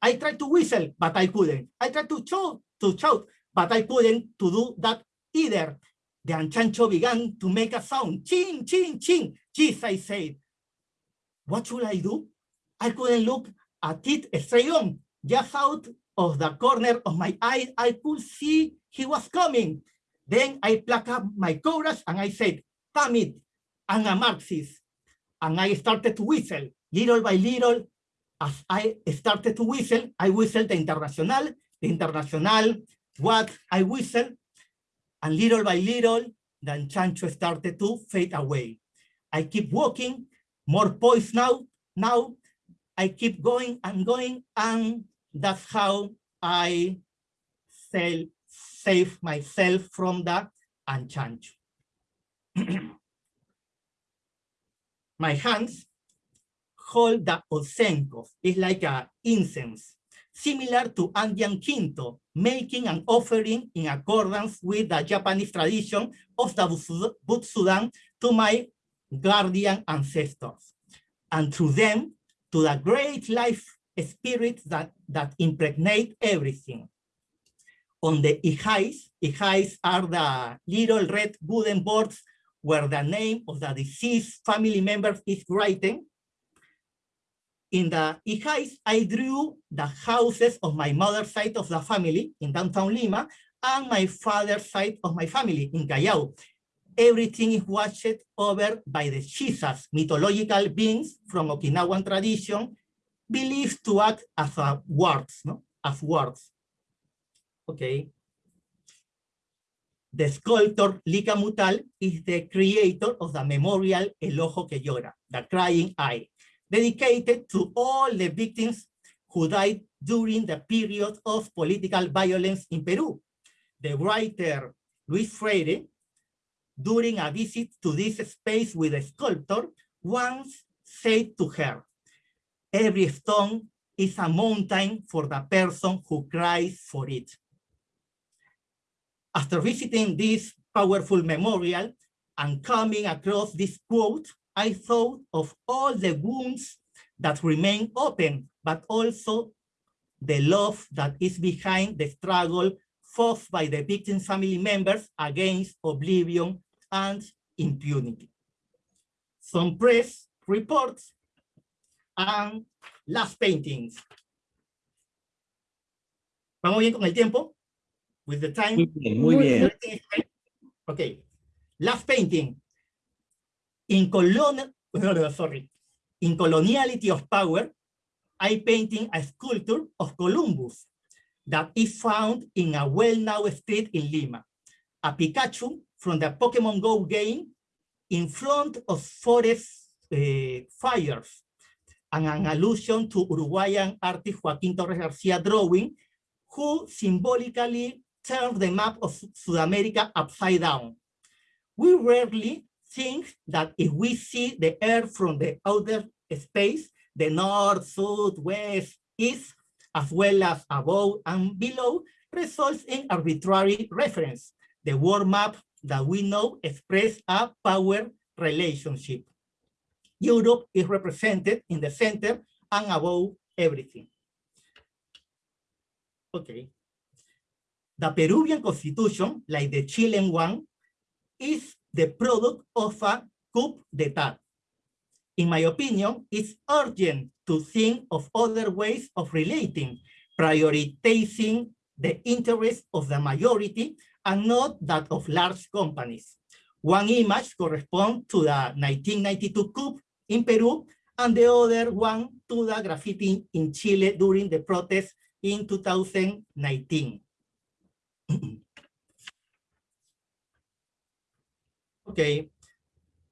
I tried to whistle, but I couldn't. I tried to shout to shout, but I couldn't to do that either. The anchancho began to make a sound, ching, ching, ching. Jeez, I said, what should I do? I couldn't look at it straight on. Just out of the corner of my eye, I could see he was coming. Then I plucked up my courage and I said, damn it, I'm a Marxist. And I started to whistle. Little by little, as I started to whistle, I whistled the International, the Internacional, what I whistled, and little by little, the Anchancho started to fade away. I keep walking, more poise now, now I keep going and going, and that's how I sell, save myself from the Anchancho. My hands hold the osenko. It's like a incense, similar to Andean Quinto, making an offering in accordance with the Japanese tradition of the Butsudan to my guardian ancestors, and through them to the great life spirit that, that impregnate everything. On the ihais, ihais are the little red wooden boards where the name of the deceased family member is written. In the ihais, I drew the houses of my mother's side of the family in downtown Lima and my father's side of my family in Callao. Everything is watched over by the Shisas, mythological beings from Okinawan tradition, believed to act as a wards, no? as wards. Okay. The sculptor Lika Mutal is the creator of the memorial El Ojo que Llora, the crying eye, dedicated to all the victims who died during the period of political violence in Peru. The writer Luis Freire, during a visit to this space with a sculptor, once said to her, every stone is a mountain for the person who cries for it. After visiting this powerful memorial and coming across this quote, I thought of all the wounds that remain open, but also the love that is behind the struggle fought by the victim's family members against oblivion and impunity. Some press reports and last paintings. ¿Vamos bien con el tiempo? With the time? Muy bien, muy bien. Okay. Last painting. In colon, sorry. In coloniality of power, I painting a sculpture of Columbus that is found in a well-known street in Lima. A Pikachu from the Pokemon Go game in front of forest uh, fires and an allusion to Uruguayan artist Joaquín Torres Garcia drawing, who symbolically turned the map of South America upside down. We rarely think that if we see the Earth from the outer space, the north, south, west, east, as well as above and below, results in arbitrary reference. The world map that we know express a power relationship. Europe is represented in the center and above everything. Okay. The Peruvian constitution, like the Chilean one, is the product of a coup d'etat. In my opinion, it's urgent to think of other ways of relating, prioritizing the interests of the majority and not that of large companies. One image corresponds to the 1992 coup in Peru, and the other one to the graffiti in Chile during the protests in 2019. okay,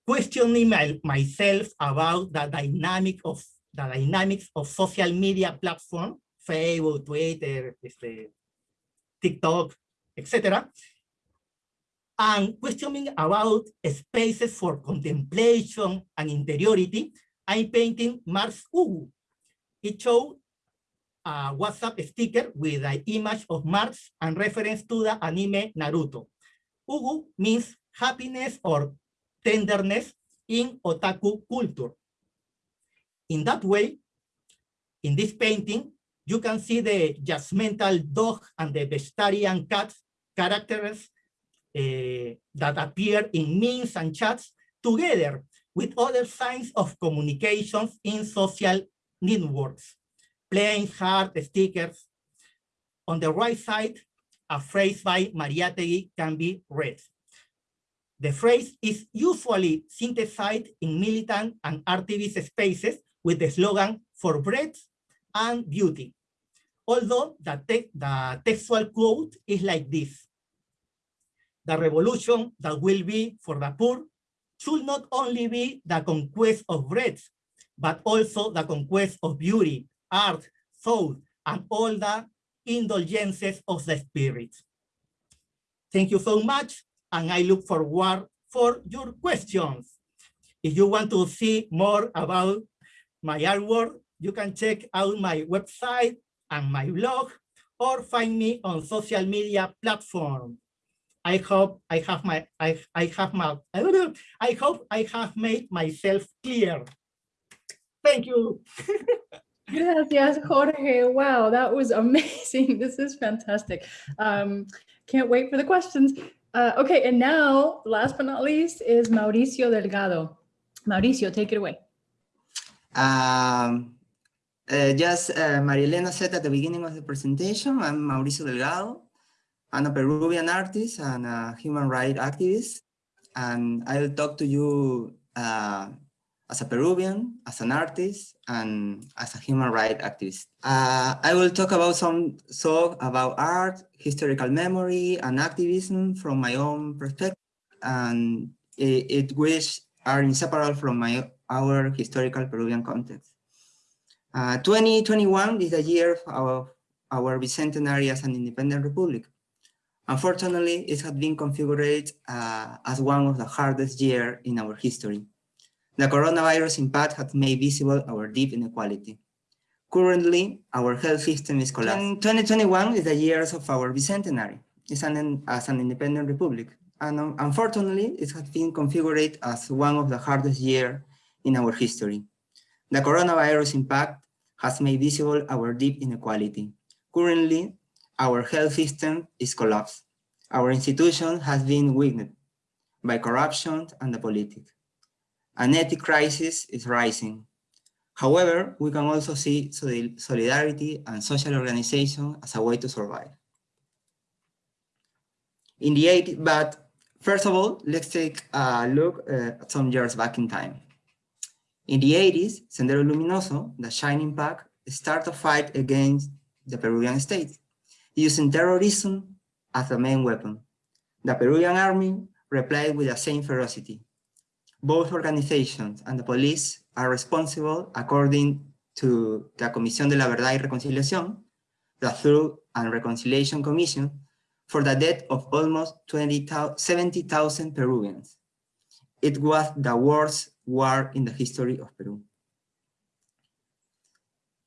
questioning my, myself about the dynamic of the dynamics of social media platform, Facebook, Twitter, este, TikTok, etc. And questioning about spaces for contemplation and interiority, I'm painting Mars Ugu. It shows a WhatsApp sticker with an image of Mars and reference to the anime Naruto. Ugu means happiness or tenderness in otaku culture. In that way, in this painting, you can see the judgmental dog and the vegetarian cat characters uh, that appear in memes and chats together with other signs of communications in social networks, playing heart stickers. On the right side, a phrase by Mariátegui can be read. The phrase is usually synthesized in militant and activist spaces with the slogan for bread and beauty. Although the, te the textual quote is like this. The revolution that will be for the poor should not only be the conquest of bread, but also the conquest of beauty, art, soul, and all the indulgences of the spirit. Thank you so much, and I look forward for your questions. If you want to see more about my artwork, you can check out my website and my blog, or find me on social media platforms. I hope I have my I I have my I hope I have made myself clear. Thank you. Yes, Jorge. Wow, that was amazing. This is fantastic. Um, can't wait for the questions. Uh, okay, and now, last but not least, is Mauricio Delgado. Mauricio, take it away. Um, uh, just uh, Marielena said at the beginning of the presentation, I'm Mauricio Delgado. I'm a Peruvian artist and a human rights activist. And I'll talk to you uh, as a Peruvian, as an artist, and as a human rights activist. Uh, I will talk about some so about art, historical memory, and activism from my own perspective, and it, it which are inseparable from my our historical Peruvian context. Uh, 2021 is the year of our bicentenary as an independent republic. Unfortunately, it has been configured uh, as one of the hardest years in our history. The coronavirus impact has made visible our deep inequality. Currently, our health system is collapsing. 2021 is the year of our bicentenary it's an, as an independent republic. And um, unfortunately, it has been configured as one of the hardest years in our history. The coronavirus impact has made visible our deep inequality. Currently, our health system is collapsed. Our institution has been weakened by corruption and the politics. An ethic crisis is rising. However, we can also see solidarity and social organization as a way to survive. In the 80s, but first of all, let's take a look uh, at some years back in time. In the 80s, Sendero Luminoso, the Shining Path, started a fight against the Peruvian state, using terrorism as the main weapon. The Peruvian army replied with the same ferocity, both organizations and the police are responsible, according to the Comisión de la Verdad y Reconciliación, the Truth and Reconciliation Commission, for the death of almost 70,000 Peruvians. It was the worst war in the history of Peru.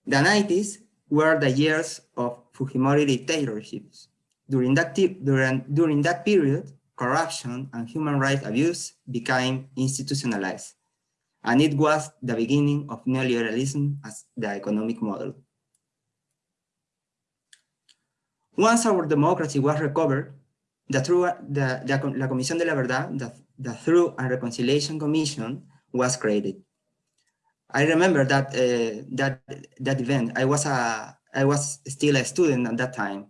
The 90s were the years of Fujimori dictatorships. During that, during, during that period, corruption and human rights abuse became institutionalized. And it was the beginning of neoliberalism as the economic model. Once our democracy was recovered, the, true, the, the La Comisión de la Verdad, the, the Truth and Reconciliation Commission was created. I remember that uh, that that event. I was a I was still a student at that time,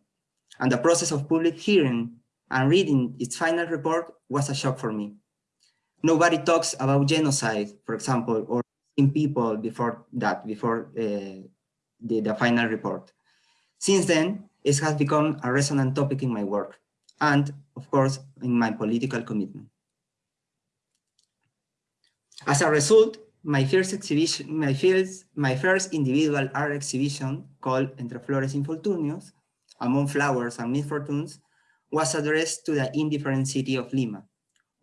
and the process of public hearing and reading its final report was a shock for me. Nobody talks about genocide, for example, or in people before that, before uh, the, the final report. Since then, it has become a resonant topic in my work and, of course, in my political commitment. As a result, my first exhibition, my first, my first individual art exhibition called Entre Flores Infortunios, Among Flowers and Misfortunes, was addressed to the indifferent city of Lima,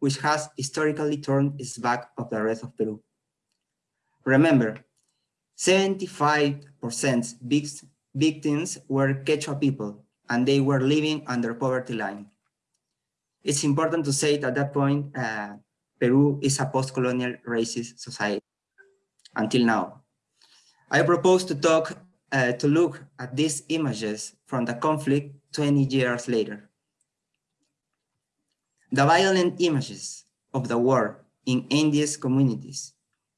which has historically turned its back of the rest of Peru. Remember, 75% victims were Quechua people, and they were living under poverty line. It's important to say that at that point, uh, Peru is a post-colonial racist society until now. I propose to talk uh, to look at these images from the conflict 20 years later. The violent images of the war in India's communities,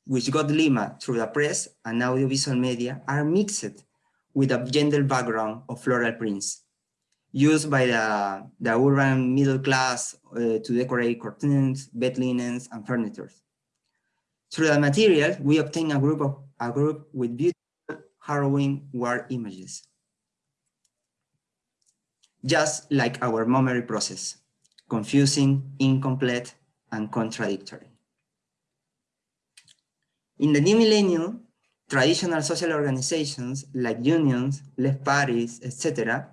which got Lima through the press and audiovisual media, are mixed with a gender background of floral prints used by the, the urban middle class uh, to decorate curtains, bed linens, and furniture. Through the material, we obtain a group of a group with beautiful, harrowing war images. Just like our memory process, confusing, incomplete, and contradictory. In the new millennium, traditional social organizations like unions, left parties, etc.,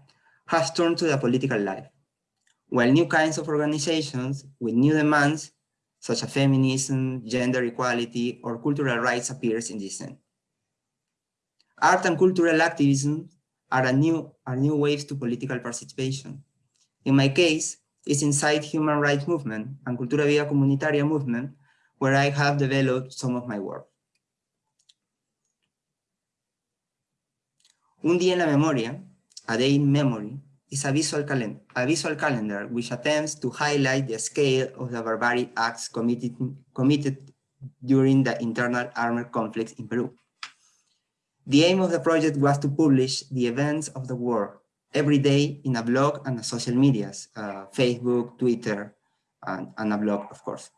have turned to the political life, while new kinds of organizations with new demands, such as feminism, gender equality, or cultural rights appears in this end. Art and cultural activism are, a new, are new waves to political participation. In my case, it's inside human rights movement and Cultura Viva Comunitaria movement where I have developed some of my work. Un día en la memoria, a day in memory, is a visual, a visual calendar which attempts to highlight the scale of the barbaric acts committed, committed during the internal armed conflicts in Peru. The aim of the project was to publish the events of the war every day in a blog and social medias, uh, Facebook, Twitter, and, and, a blog, of course.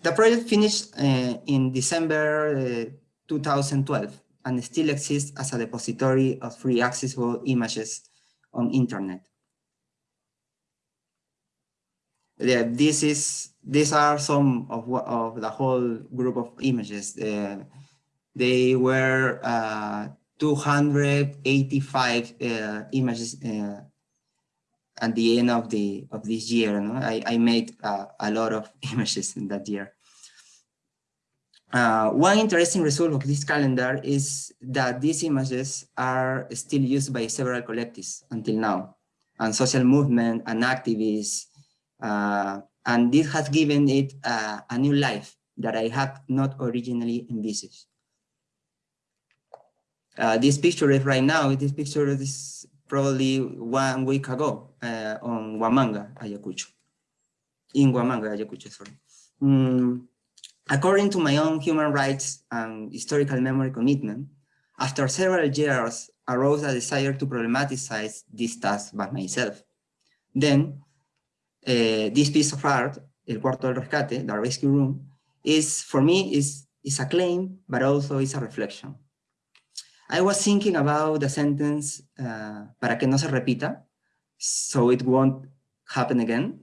The project finished uh, in December uh, 2012 and still exists as a depository of free accessible images on internet. Yeah, this is these are some of of the whole group of images. Uh, they were uh, 285 uh, images uh, at the end of the of this year. No? I, I made uh, a lot of images in that year. Uh, one interesting result of this calendar is that these images are still used by several collectives until now, and social movement and activists, uh, and this has given it uh, a new life that I had not originally envisaged. Uh, this picture is right now, this picture is probably one week ago uh, on Huamanga, Ayacucho. In Huamanga, Ayacucho, sorry. Mm, According to my own human rights and historical memory commitment, after several years arose a desire to problematize this task by myself. Then, uh, this piece of art, El Cuarto del Rescate, the rescue room, is, for me, is, is a claim, but also is a reflection. I was thinking about the sentence, uh, para que no se repita, so it won't happen again.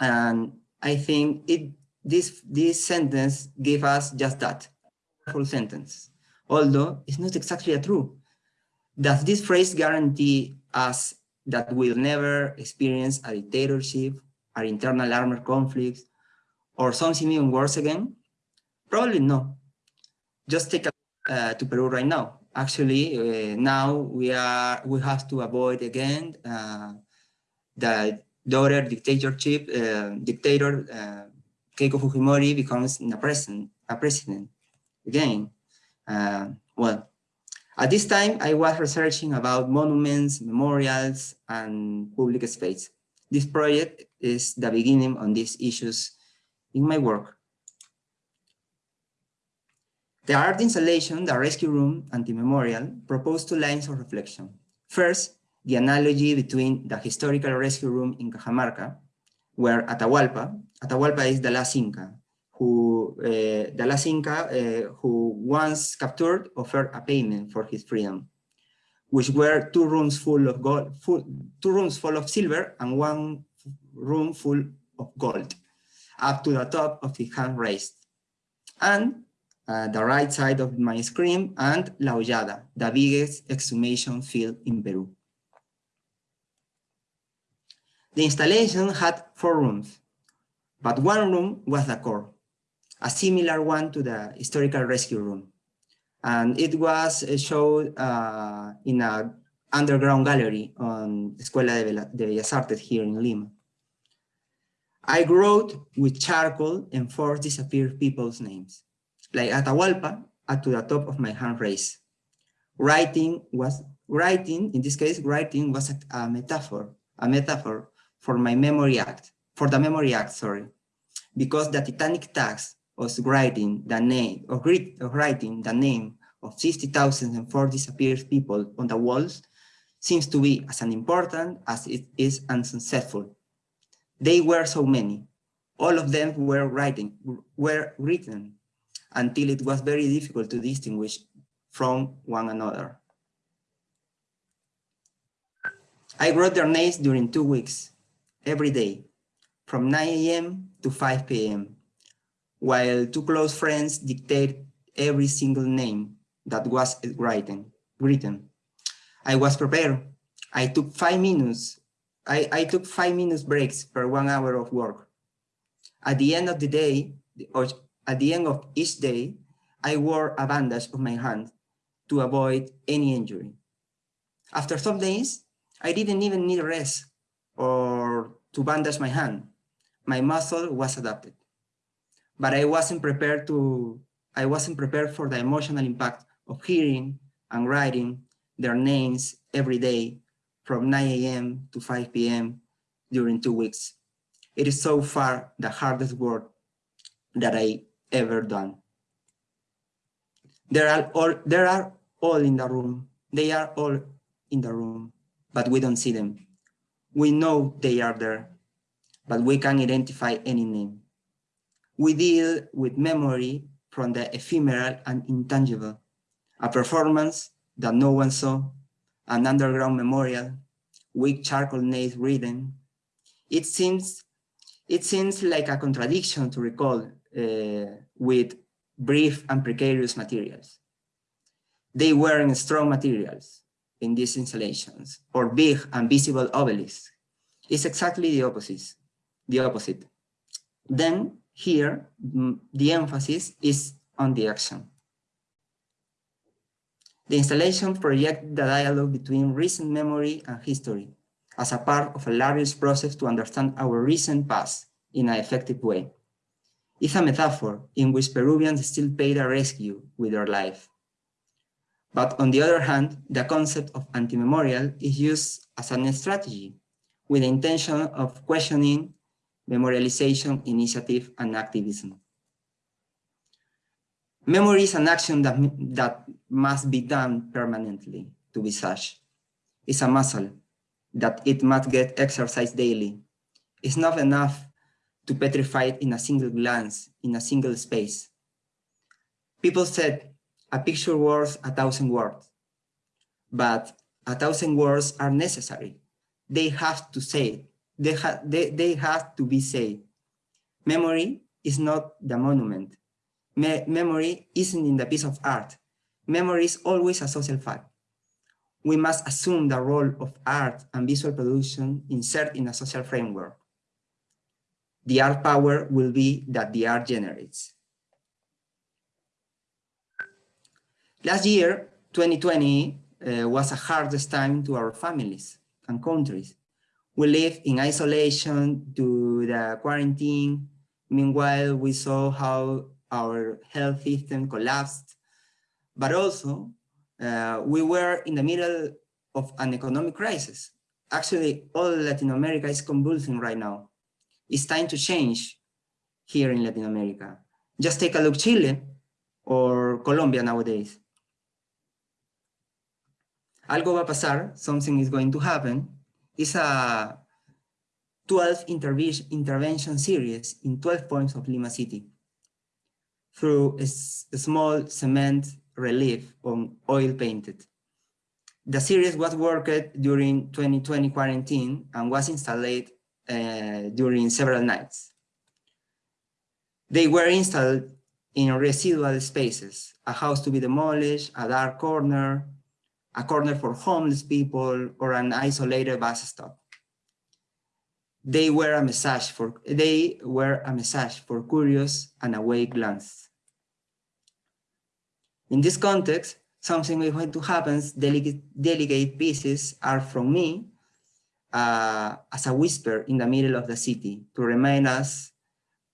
And I think it this, this sentence gave us just that, full sentence, although it's not exactly true. Does this phrase guarantee us that we'll never experience a dictatorship, or internal armed conflicts, or something even worse again? Probably no. Just take a uh, to Peru right now. Actually, uh, now we are we have to avoid again uh, the daughter dictatorship, uh, dictator Keiko Fujimori becomes a president, a president again. Uh, well, at this time, I was researching about monuments, memorials, and public space. This project is the beginning on these issues in my work. The art installation, the rescue room, anti-memorial, proposed two lines of reflection. First, the analogy between the historical rescue room in Cajamarca, where Atahualpa, Atahualpa is the last Inca, who uh, the last Inca uh, who once captured offered a payment for his freedom, which were two rooms full of gold, full, two rooms full of silver and one room full of gold, up to the top of his hand raised. And uh, the right side of my screen and La Hoyada, the biggest exhumation field in Peru. The installation had four rooms, but one room was the core, a similar one to the historical rescue room. And it was uh, showed uh, in an underground gallery on Escuela de Bellas Artes here in Lima. I wrote with charcoal and four disappeared people's names. Like Atahualpa, at to the top of my hand raised. Writing was writing, in this case, writing was a, a metaphor, a metaphor for my memory act, for the memory act, sorry, because the titanic task of writing the name, of, of writing the name of 60,004 disappeared people on the walls seems to be as unimportant as it is unsuccessful. They were so many. All of them were writing, were written until it was very difficult to distinguish from one another. I wrote their names during two weeks, every day, from 9 a.m. to 5 p.m., while two close friends dictate every single name that was written. written. I was prepared. I took five minutes. I, I took five minutes breaks per one hour of work. At the end of the day, or at the end of each day, I wore a bandage on my hand to avoid any injury. After some days, I didn't even need rest or to bandage my hand. My muscle was adapted. But I wasn't prepared to, I wasn't prepared for the emotional impact of hearing and writing their names every day from 9 a.m. to 5 p.m. during two weeks. It is so far the hardest work that I ever done. There are all, there are all in the room. They are all in the room, but we don't see them. We know they are there, but we can identify any name. We deal with memory from the ephemeral and intangible, a performance that no one saw, an underground memorial, weak charcoal names reading. It seems, it seems like a contradiction to recall Uh, with brief and precarious materials. They weren't strong materials in these installations or big and visible obelisks. It's exactly the opposite. The opposite. Then here, mm, the emphasis is on the action. The installation projects the dialogue between recent memory and history as a part of a larger process to understand our recent past in an effective way. It's a metaphor in which Peruvians still pay the rescue with their life. But on the other hand, the concept of anti-memorial is used as a strategy with the intention of questioning memorialization, initiative, and activism. Memory is an action that, that must be done permanently to be such. It's a muscle that it must get exercised daily. It's not enough to petrify it in a single glance, in a single space. People said, a picture worth a thousand words, but a thousand words are necessary. They have to say it. They, ha they, they have to be said. Memory is not the monument. Me memory isn't in the piece of art. Memory is always a social fact. We must assume the role of art and visual production insert in a social framework. The art power will be that the art generates. Last year, 2020, uh, was a hardest time to our families and countries. We lived in isolation to the quarantine. Meanwhile, we saw how our health system collapsed, but also uh, we were in the middle of an economic crisis. Actually, all Latin America is convulsing right now. It's time to change here in Latin America. Just take a look Chile or Colombia nowadays. Algo va a pasar, something is going to happen. It's a 12 intervention series in 12 points of Lima City through a, small cement relief on oil painted. The series was worked during 2020 quarantine and was installed uh, during several nights. They were installed in residual spaces, a house to be demolished, a dark corner, a corner for homeless people, or an isolated bus stop. They were a message for they were a message for curious and awake glance. In this context, something is going to happen, delegate, delegate pieces are from me uh, as a whisper in the middle of the city to remind us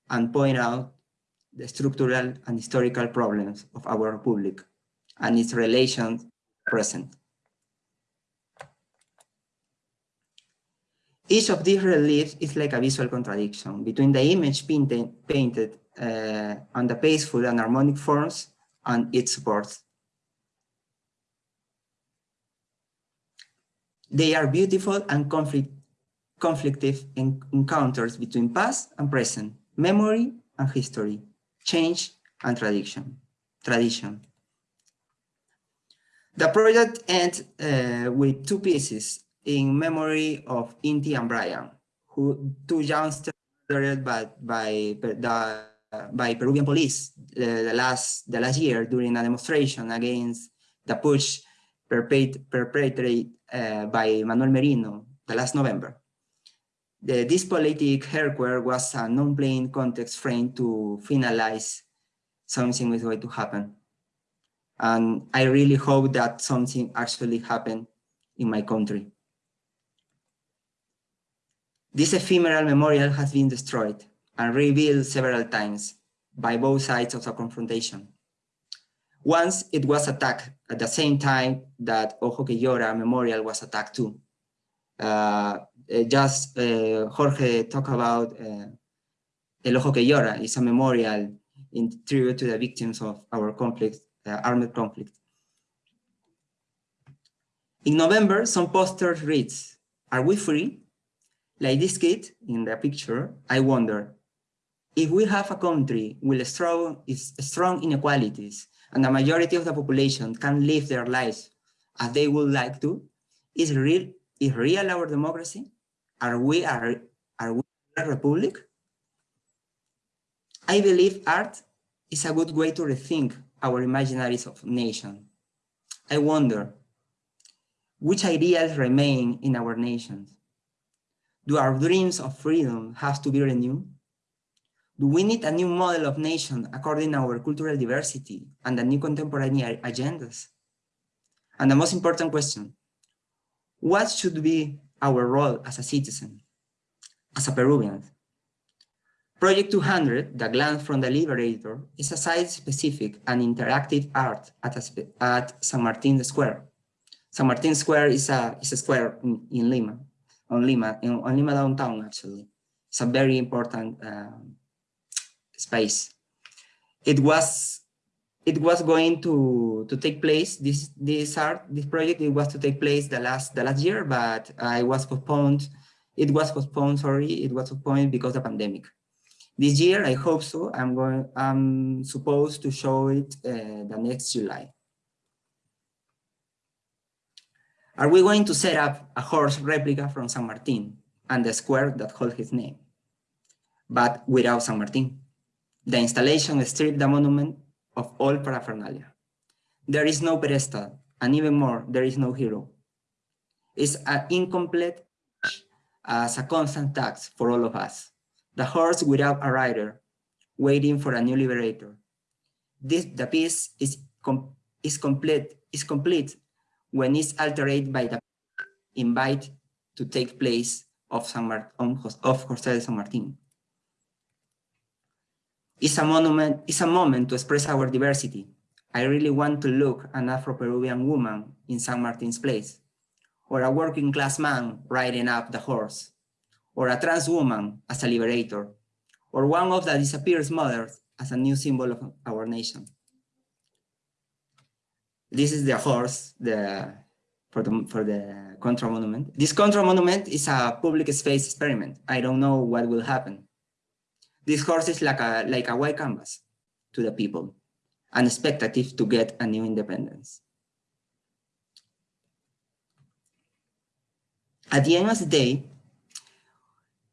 and point out the structural and historical problems of our republic and its relations present. Each of these reliefs is like a visual contradiction between the image painted, painted uh, on the peaceful and harmonic forms and its supports. They are beautiful and conflict, conflictive en encounters between past and present, memory and history, change and tradition. tradition. The project ends uh, with two pieces in memory of Inti and Brian, who two youngsters murdered by, by, by Peruvian police uh, the, last, the last year during a demonstration against the push perpetrated uh, by Manuel Merino the last November. The, this politic hardware was a non-plain context frame to finalize something is going to happen. And I really hope that something actually happened in my country. This ephemeral memorial has been destroyed and rebuilt several times by both sides of the confrontation. Once it was attacked at the same time that Ojo que Llora Memorial was attacked too. Uh, just uh, Jorge talked about uh, El Ojo que Llora is a memorial in tribute to the victims of our conflict, uh, armed conflict. In November, some posters reads, are we free? Like this kid in the picture, I wonder, if we have a country with strong, strong inequalities and the majority of the population can live their lives as they would like to, is real, is real our democracy? Are we, are, are we a republic? I believe art is a good way to rethink our imaginaries of nation. I wonder, which ideas remain in our nations? Do our dreams of freedom have to be renewed? Do we need a new model of nation according to our cultural diversity and the new contemporary agendas? And the most important question, what should be our role as a citizen, as a Peruvian? Project 200, The Glance from the Liberator, is a site-specific and interactive art at, a, at San Martin Square. San Martin Square is a, is a square in, in Lima, on Lima, in, on Lima downtown, actually. It's a very important um, space. It was it was going to to take place this this art this project it was to take place the last the last year but I was postponed it was postponed sorry it was postponed because of the pandemic. This year I hope so I'm going I'm supposed to show it uh, the next July. Are we going to set up a horse replica from San Martin and the square that holds his name? But without San Martin the installation stripped the monument of all paraphernalia. There is no pedestal, and even more, there is no hero. It's an incomplete as a constant tax for all of us. The horse without a rider, waiting for a new liberator. This, the piece is, com is, complete, is complete when it's altered by the invite to take place of, San Mar of José de San Martín is a monument, is a moment to express our diversity. I really want to look an Afro-Peruvian woman in San Martin's place, or a working class man riding up the horse, or a trans woman as a liberator, or one of the disappeared mothers as a new symbol of our nation. This is the horse the, for, the, for the Contra Monument. This Contra Monument is a public space experiment. I don't know what will happen. This horse is like a, like a white canvas to the people and expectative to get a new independence. At the end of the day,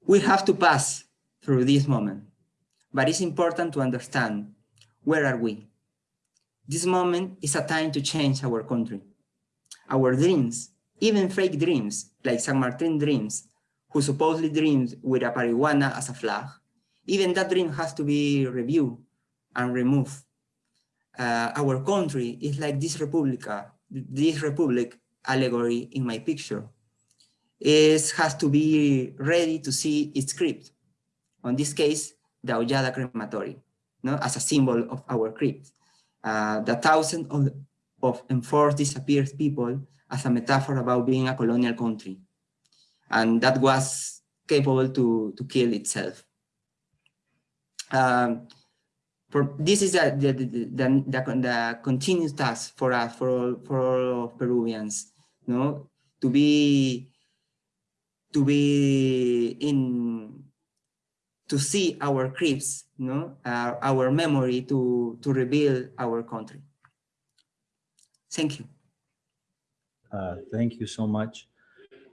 we have to pass through this moment, but it's important to understand where are we? This moment is a time to change our country. Our dreams, even fake dreams, like San Martin dreams, who supposedly dreams with a marijuana as a flag, even that dream has to be reviewed and removed. Uh, our country is like this Republica, this Republic allegory in my picture. It has to be ready to see its script. On this case, the Hoyada crematory. no, as a symbol of our crypt. Uh, the thousand of, of enforced disappeared people as a metaphor about being a colonial country. And that was capable to, to kill itself. Um, for, this is the, the, the, the, continuous task for us, for all, for all Peruvians, no? to be to be in to see our crypts, no, uh, our memory to to rebuild our country. Thank you. Uh, thank you so much.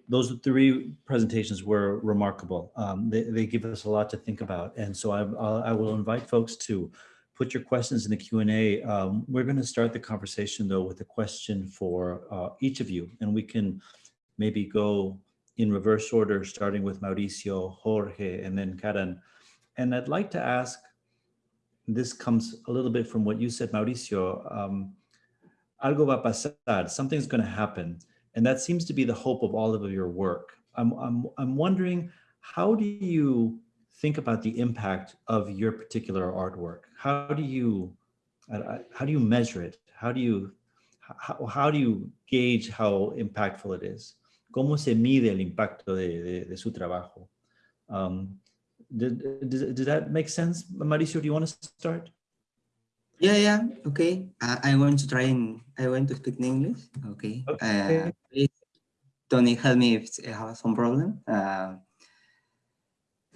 Those three presentations were remarkable. Um, they, they give us a lot to think about. And so I, I'll- invite folks to put your questions in the Q&A. Um, we're going to start the conversation though with a question for uh, each of you. And we can maybe go in reverse order, starting with Mauricio, Jorge, and then Karen. And I'd like to ask, this comes a little bit from what you said, Mauricio, um, algo va a pasar, something's going to happen. And that seems to be the hope of all of your work. I'm, I'm, I'm wondering, how do you think about the impact of your particular artwork? How do you, how do you measure it? How do you, how, how do you gauge how impactful it is? ¿Cómo se mide el impacto de, de, de su trabajo? Um, did, does, did that make sense? Mauricio, do you want to start? Yeah, yeah, okay. Uh, I want to try and I want to speak in English. Okay. Okay. Uh, Tony, help me if I have some problem. Uh,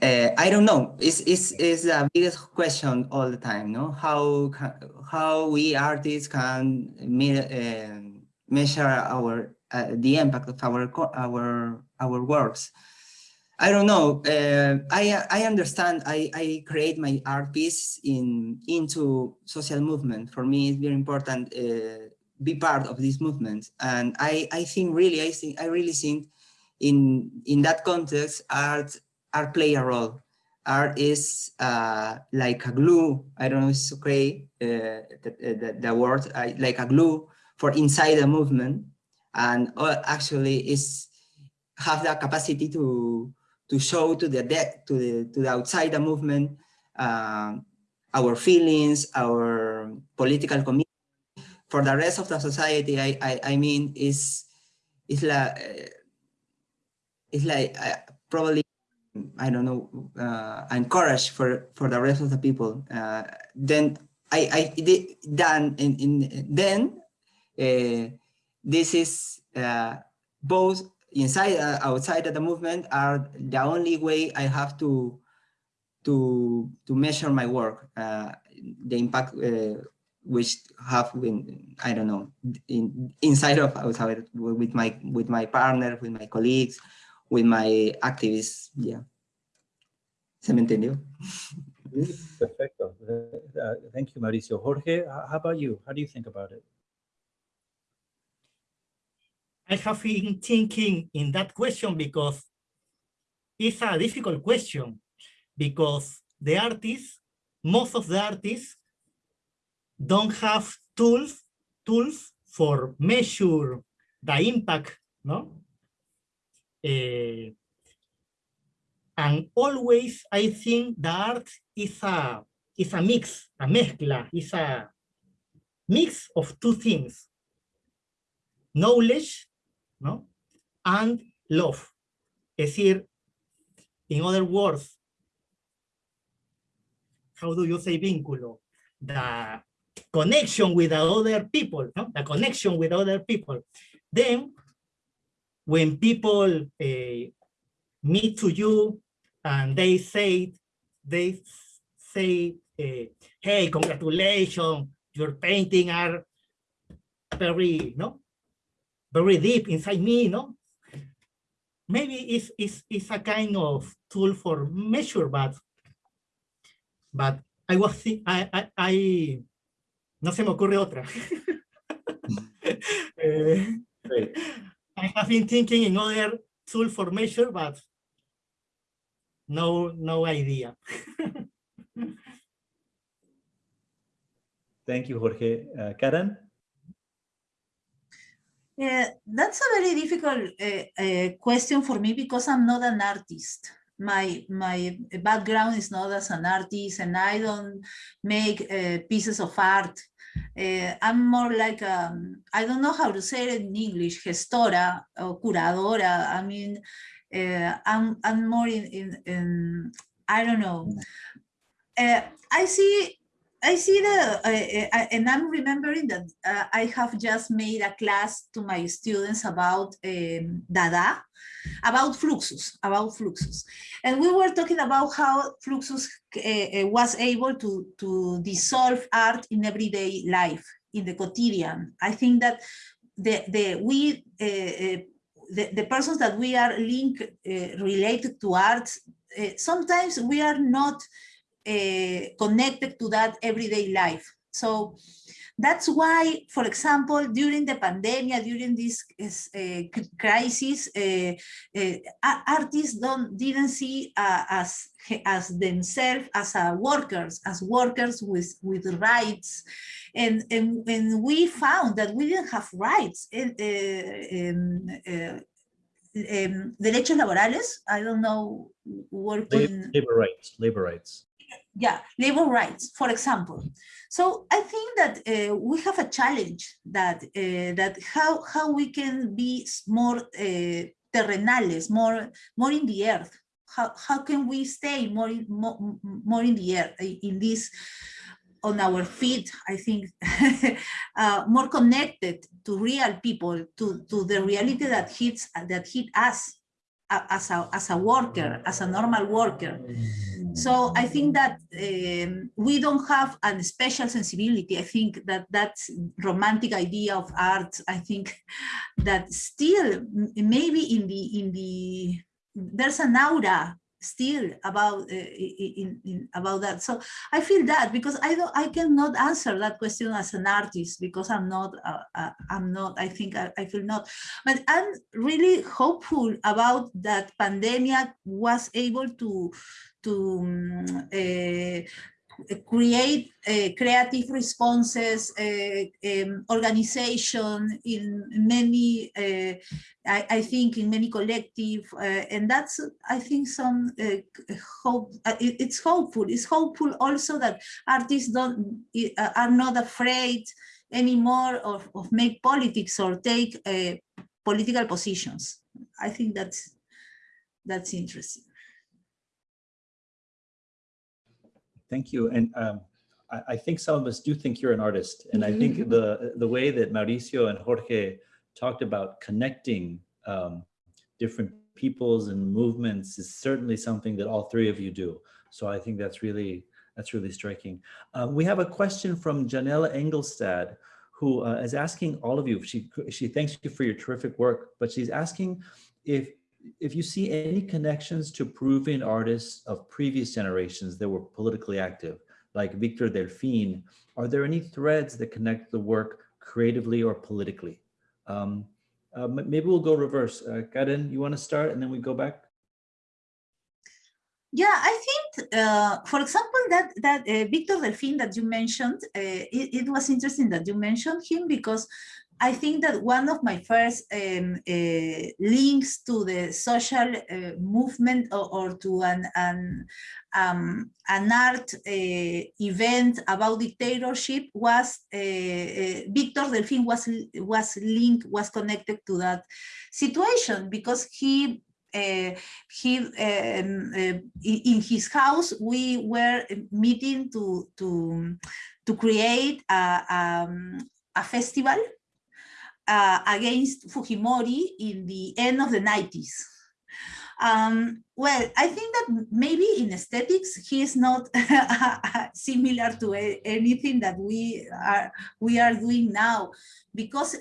uh, I don't know. It's, it's, it's the biggest question all the time, no? How ca- how we artists can me, uh, measure our uh, the impact of our our our works. I don't know. Uh, I I understand. I I create my art piece in into social movement. For me, it's very important. Uh, be part of this movement, and I I think really I think I really think in in that context, art art play a role. Art is uh, like a glue. I don't know if it's okay. Uh, the, the, the word I, like a glue for inside the movement, and uh, actually is have the capacity to to show to the de- to the to the outside the movement um, our feelings, our political commitment. For the rest of the society, I I, I mean, is is like it's like uh, probably I don't know uh, encourage for for the rest of the people. Uh, then I I did then in, in then uh, this is uh, both inside uh, outside of the movement are the only way I have to to to measure my work uh, the impact uh, which have been I don't know in inside of outside with my with my partner with my colleagues with my activists yeah se me entendió Perfecto. Uh, thank you, Mauricio. Jorge, how about you? How do you think about it? I have been thinking in that question because it's a difficult question because the artists, most of the artists don't have tools, tools for measure the impact, no? Eh, and always I think the art is a, is a mix, a mezcla, is a mix of two things, knowledge ¿no? And love. Es decir, in other words, how do you say vínculo? The connection with other people, no? The connection with other people. Then, when people eh, meet to you and they say, they say, eh, hey, congratulations, your painting are very, no? very deep inside me, no? Maybe it's, it's, it's a kind of tool for measure, but, but I was, I, I, I, no se me ocurre otra. Eh. I have been thinking in other tool for measure, but no, no idea. Thank you, Jorge. Uh, Karen? Yeah, that's a very difficult uh, uh, question for me because I'm not an artist. My my background is not as an artist and I don't make uh, pieces of art. Uh, I'm more like, um, I don't know how to say it in English, gestora or curadora. I mean, uh, I'm, I'm more in, in, in I don't know. I see I see the, uh, uh, and I'm remembering that uh, I have just made a class to my students about um, Dada, about Fluxus, about Fluxus. And we were talking about how Fluxus uh, was able to, to dissolve art in everyday life, in the quotidian. I think that the, the, we, uh, the, the persons that we are linked, related to art, sometimes we are not uh, connected to that everyday life. So that's why, for example, during the pandemic, during this uh, crisis, uh, artists don't didn't see as as themselves as workers, as workers with with rights, and and, and we found that we didn't have rights. um, um, derechos laborales. I don't know. Working labor rights. Labor rights yeah, labor rights, for example. So I think that uh, we have a challenge that uh, that how how we can be more uh, terrenales, more more in the earth. How how can we stay more in, more, more in the earth in this on our feet? I think uh, more connected to real people, to to the reality that hits that hit us as a as a worker, as a normal worker. So I think that um, we don't have a special sensibility. I think that that romantic idea of art, I think that still maybe in the, in the, there's an aura still about uh, in, in, about that. So i feel that because i don't i cannot answer that question as an artist because i'm not uh, uh, i'm not i think I, I, feel not. But i'm really hopeful about that pandemic was able to to um, create uh, creative responses, um, organization in many, uh, I, I, think in many collective, and that's, I think some hope, it, it's hopeful. It's hopeful also that artists don't, are not afraid anymore of, of make politics or take political positions. I think that's, that's interesting. Thank you. And um, I, I, think some of us do think you're an artist. And I think Mm-hmm. the, the way that Mauricio and Jorge talked about connecting um, different peoples and movements is certainly something that all three of you do. So I think that's really, that's really striking. Um, we have a question from Janella Engelstad, who uh, is asking all of you, she, she thanks you for your terrific work, but she's asking if if you see any connections to Peruvian artists of previous generations that were politically active, like Victor Delfin, are there any threads that connect the work creatively or politically? Um, uh, maybe we'll go reverse. Uh, Karen, you want to start and then we go back? Yeah, I think, uh, for example, that that uh, Victor Delfin that you mentioned, uh, it, it, was interesting that you mentioned him because I think that one of my first um, uh, links to the social uh, movement or, or, to an, an, um, an art uh, event about dictatorship was uh, uh, Victor Delfin was, was linked, was connected to that situation because he uh, he um, uh, in his house we were meeting to to to create a, um, a festival uh, against Fujimori in the end of the 90s. Um, well, I think that maybe in aesthetics, he is not similar to anything that we are we are doing now, because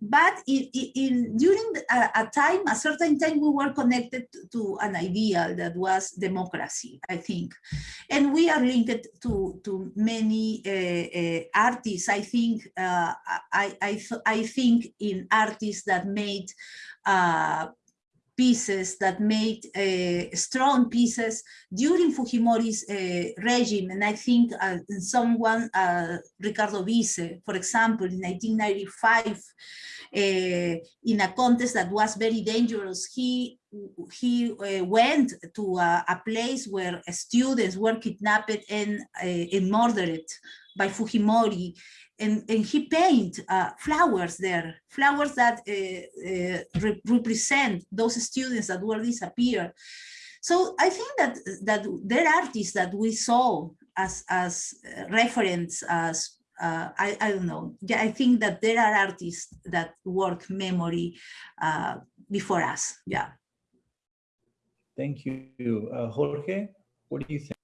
but in, in during a, a, time, a certain time, we were connected to an ideal that was democracy, I think, and we are linked to to many uh, uh, artists. I think uh, I I I think in artists that made. Pieces that made uh, strong pieces during Fujimori's uh, regime. And I think uh, someone, uh, Ricardo Wiesse, for example, in 1995, uh, in a contest that was very dangerous, he he uh, went to a, place where students were kidnapped and, and murdered by Fujimori and, and he paint uh, flowers there, flowers that uh, uh, re represent those students that were disappeared. So I think that that there are artists that we saw as as reference as uh, I, I don't know. Yeah, I think that there are artists that work memory uh, before us. Yeah. Thank you. Uh, Jorge, what do you think?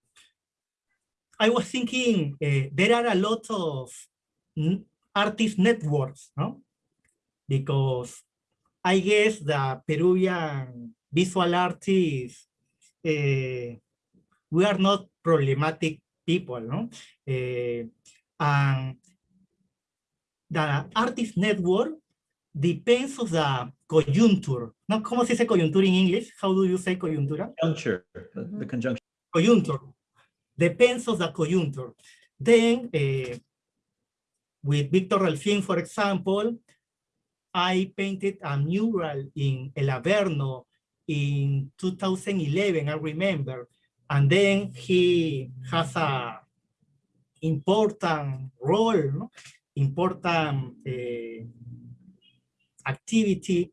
I was thinking uh, there are a lot of artist networks, no? Because I guess the Peruvian visual artists, uh, we are not problematic people, no? Uh, and the artist network depends on the conjuncture. No, ¿Cómo se dice coyuntura in English? How do you say coyuntura? Conjuncture, the, conjunction. Conjuncture. Depends on the conjuncture. Then uh, with Victor Delfin, for example, I painted a mural in El Averno in 2011, I remember. And then he has a important role, no? important uh, activity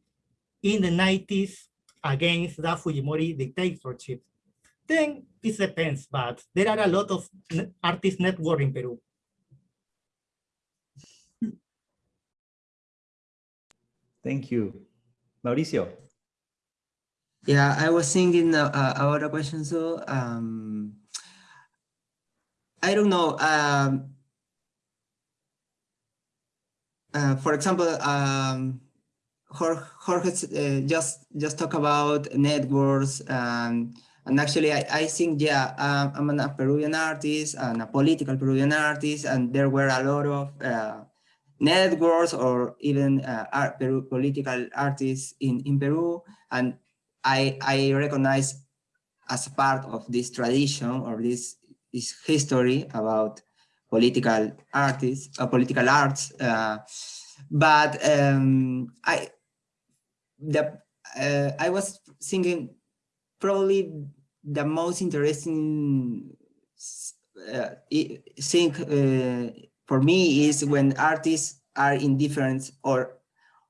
in the 90s against the Fujimori dictatorship. Then this depends, but there are a lot of artist network in Peru. Thank you. Mauricio. Yeah, I was thinking uh, about a question. So, um, I don't know. Um, uh, for example, um, Jorge, uh, just just talk about networks, and and actually, I, I think yeah, um, I'm a Peruvian artist and a political Peruvian artist, and there were a lot of uh, networks or even uh, art, Peru, political artists in, in Peru. And I, I recognize as part of this tradition or this, this history about political artists, uh, political arts. Uh, but um, I, the, uh, I was thinking probably the most interesting uh, thing uh, for me is when artists are in different or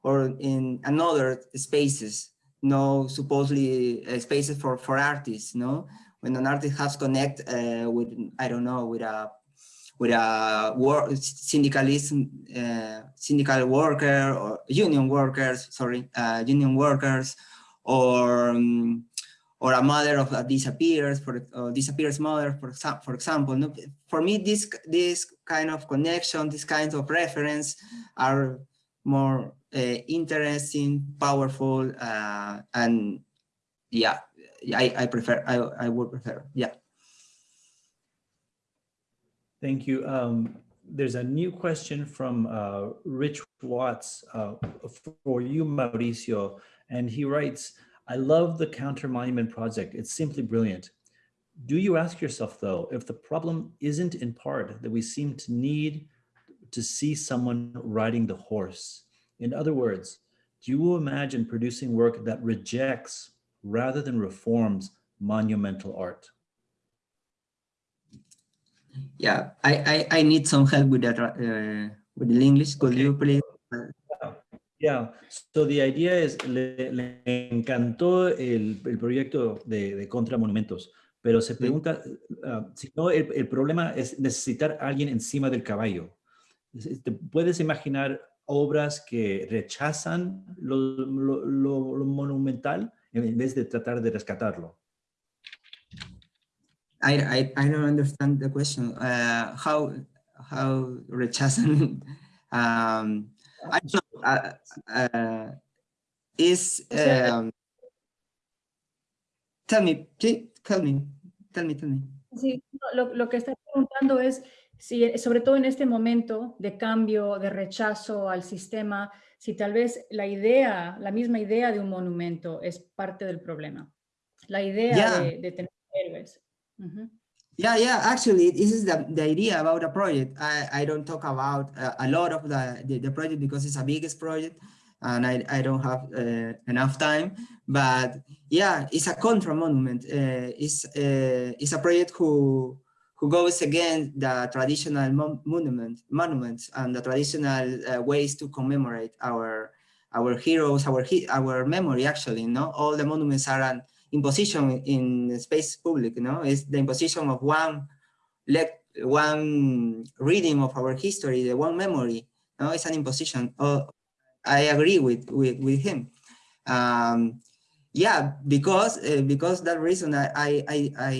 or in another spaces no supposedly uh, spaces for for artists no? When an artist has connect uh, with i don't know with a with a work syndicalism uh, syndical worker or union workers sorry uh, union workers or um, or a mother of a disappears for uh, disappears mother for, for example no? for me this this kind of connection these kinds of reference are more uh, interesting powerful uh, and yeah I, I prefer I, I would prefer yeah thank you um, there's a new question from uh, Rich Watts uh, for you Mauricio and he writes I love the Counter Monument Project. It's simply brilliant. Do you ask yourself, though, if the problem isn't in part that we seem to need to see someone riding the horse? In other words, do you imagine producing work that rejects rather than reforms monumental art? Yeah, I, I, I need some help with that, uh, with the English. Could okay. you please? Yeah, so the idea is, le, le encantó el, el proyecto de, de, Contra Monumentos, pero se pregunta, uh, si no, el, el, problema es necesitar a alguien encima del caballo. ¿Te puedes imaginar obras que rechazan lo, lo, lo, lo monumental en vez de tratar de rescatarlo? I, I, I don't understand the question. Uh, how, how rechazan um, I don't know, uh, uh, is, um, tell me, tell me, tell me, tell me. Sí, lo, lo que está preguntando es si, eh, sobre todo en este momento de cambio, de rechazo al sistema, si tal vez la idea, la misma idea de un monumento es parte del problema. La idea Yeah. de, de tener héroes. Ujú. Yeah, yeah, actually, this is the, the idea about a project. I, I don't talk about uh, a lot of the, the, the project because it's a biggest project and I, I don't have uh, enough time. But yeah, it's a contra monument. Uh, it's, uh, it's a project who, who goes against the traditional mon monument, monuments and the traditional uh, ways to commemorate our, our heroes, our, our memory actually, know, all the monuments are an imposition in space public, you know, it's the imposition of one let one reading of our history, the one memory, no, it's an imposition. Oh, I agree with with, with him. Um, yeah, because uh, because that reason I I I I,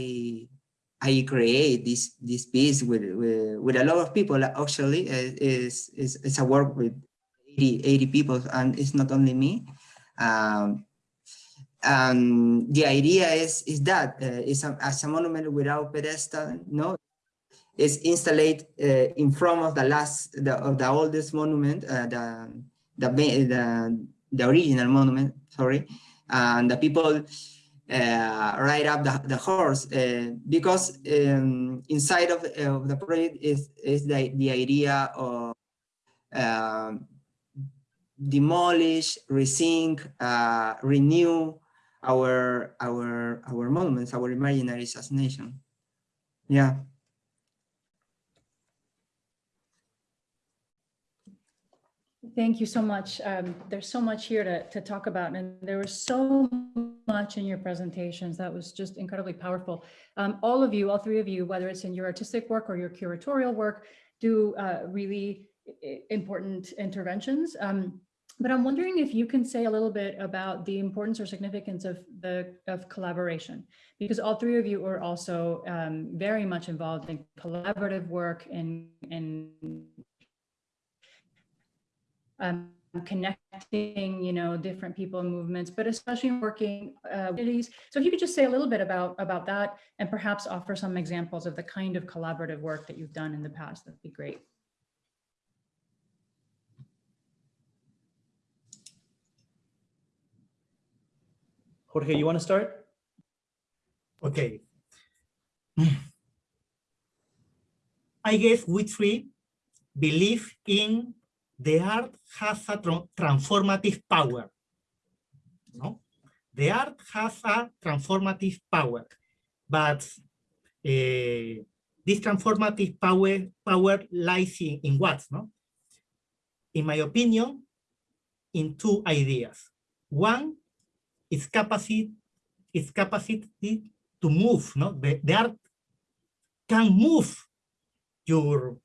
I create this this piece with, with with a lot of people. Actually, uh, is is it's a work with 80, 80 people, and it's not only me. Um, and the idea is is that uh, a, as a monument without pedestal no? It's installed uh, in front of the last the, of the oldest monument uh, the, the the the original monument sorry. And the people uh, ride up the, the horse uh, because um, inside of, of the project is is the the idea of um, demolish resync uh, renew our our our monuments, our imaginary assassination. Yeah. Thank you so much. Um, there's so much here to, to talk about, and there was so much in your presentations that was just incredibly powerful. Um, all of you, all three of you, whether it's in your artistic work or your curatorial work, do uh, really important interventions. Um, but I'm wondering if you can say a little bit about the importance or significance of the of collaboration, because all three of you are also um, very much involved in collaborative work and in um, connecting, you know, different people and movements, but especially working uh, communities. So if you could just say a little bit about about that, and perhaps offer some examples of the kind of collaborative work that you've done in the past, that'd be great. Jorge, you want to start? Okay. I guess we three believe in the art has a transformative power. No? The art has a transformative power, but eh, this transformative power power lies in, in what? No? In my opinion, in two ideas. One its capacity, its capacity to move, no? The, the art can move your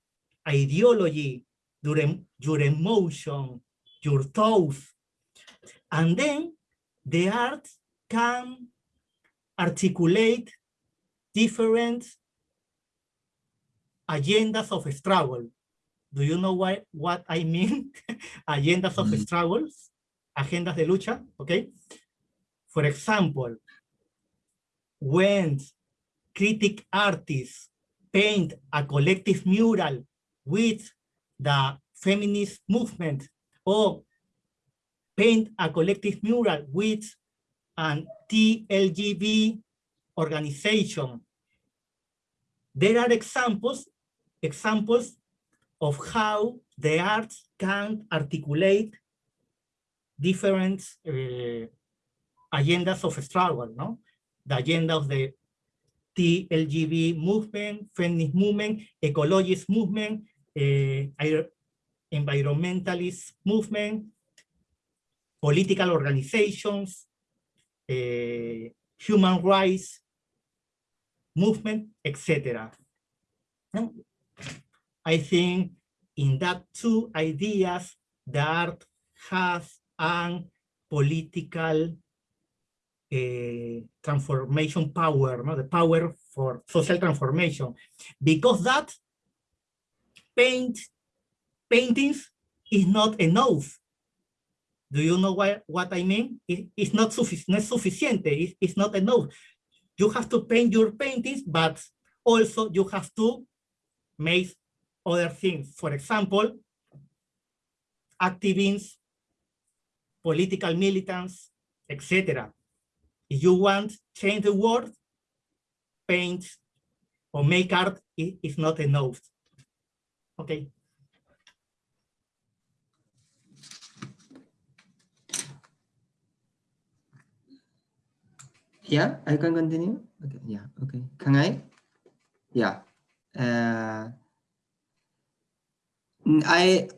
ideology, your, your emotion, your thoughts. And then the art can articulate different agendas of struggle. Do you know why, what I mean? agendas of Mm. struggles, agendas de lucha, okay? For example, when critic artists paint a collective mural with the feminist movement or paint a collective mural with an TLGB organization. There are examples, examples of how the arts can articulate different uh, agendas of struggle, no? The agenda of the TLGB movement, feminist movement, ecologist movement, eh, environmentalist movement, political organizations, eh, human rights movement, etc. I think in that two ideas, the art has an political eh, transformation power, no? the power for social transformation. Because that paint paintings is not enough. Do you know why, what I mean? It- it's not, suffic no es suficiente, it- it's not enough. You have to paint your paintings, but also you have to make other things. For example, activists, political militants, etc. If you want change the world, paint or make art is not enough. Okay. Yeah, I can continue. Okay, yeah, okay. Can I? Yeah. Uh, I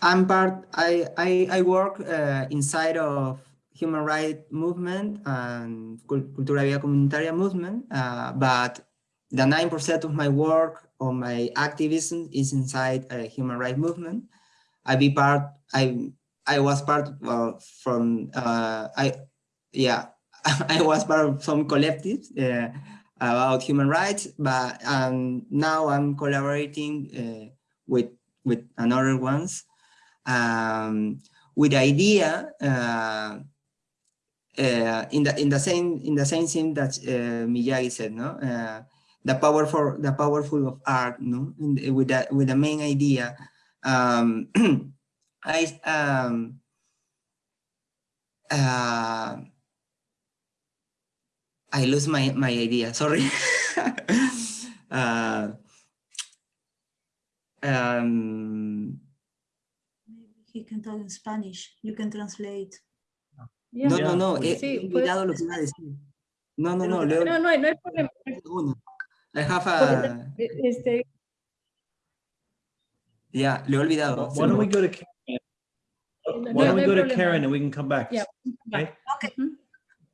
I'm part. I I I work uh, inside of human rights movement and cul- Cultura Viva Comunitaria movement, uh, but the nine percent of my work or my activism is inside a human rights movement. I be part. I I was part uh, from. Uh, I yeah. I was part of some collectives uh, about human rights, but um, now I'm collaborating uh, with with another ones um, with the idea uh, in the in the same in the same thing that uh, Miyagi said, no, uh, the power for the powerful of art, no, the- with that with the main idea. Um, I um, uh, I lose my, my idea, sorry. uh, um, Maybe he can talk in Spanish. You can translate. Yeah. no, no, no, we- he Sí, he pues- olvidado lo que iba a decir. No, no, no, Leo, No, no, no hay problema. uno. I have a, Este, yeah, le he olvidado. Why don't we go to Karen? No, Why don't we no go to. Karen and we can come back? Yeah. Okay. Mhm.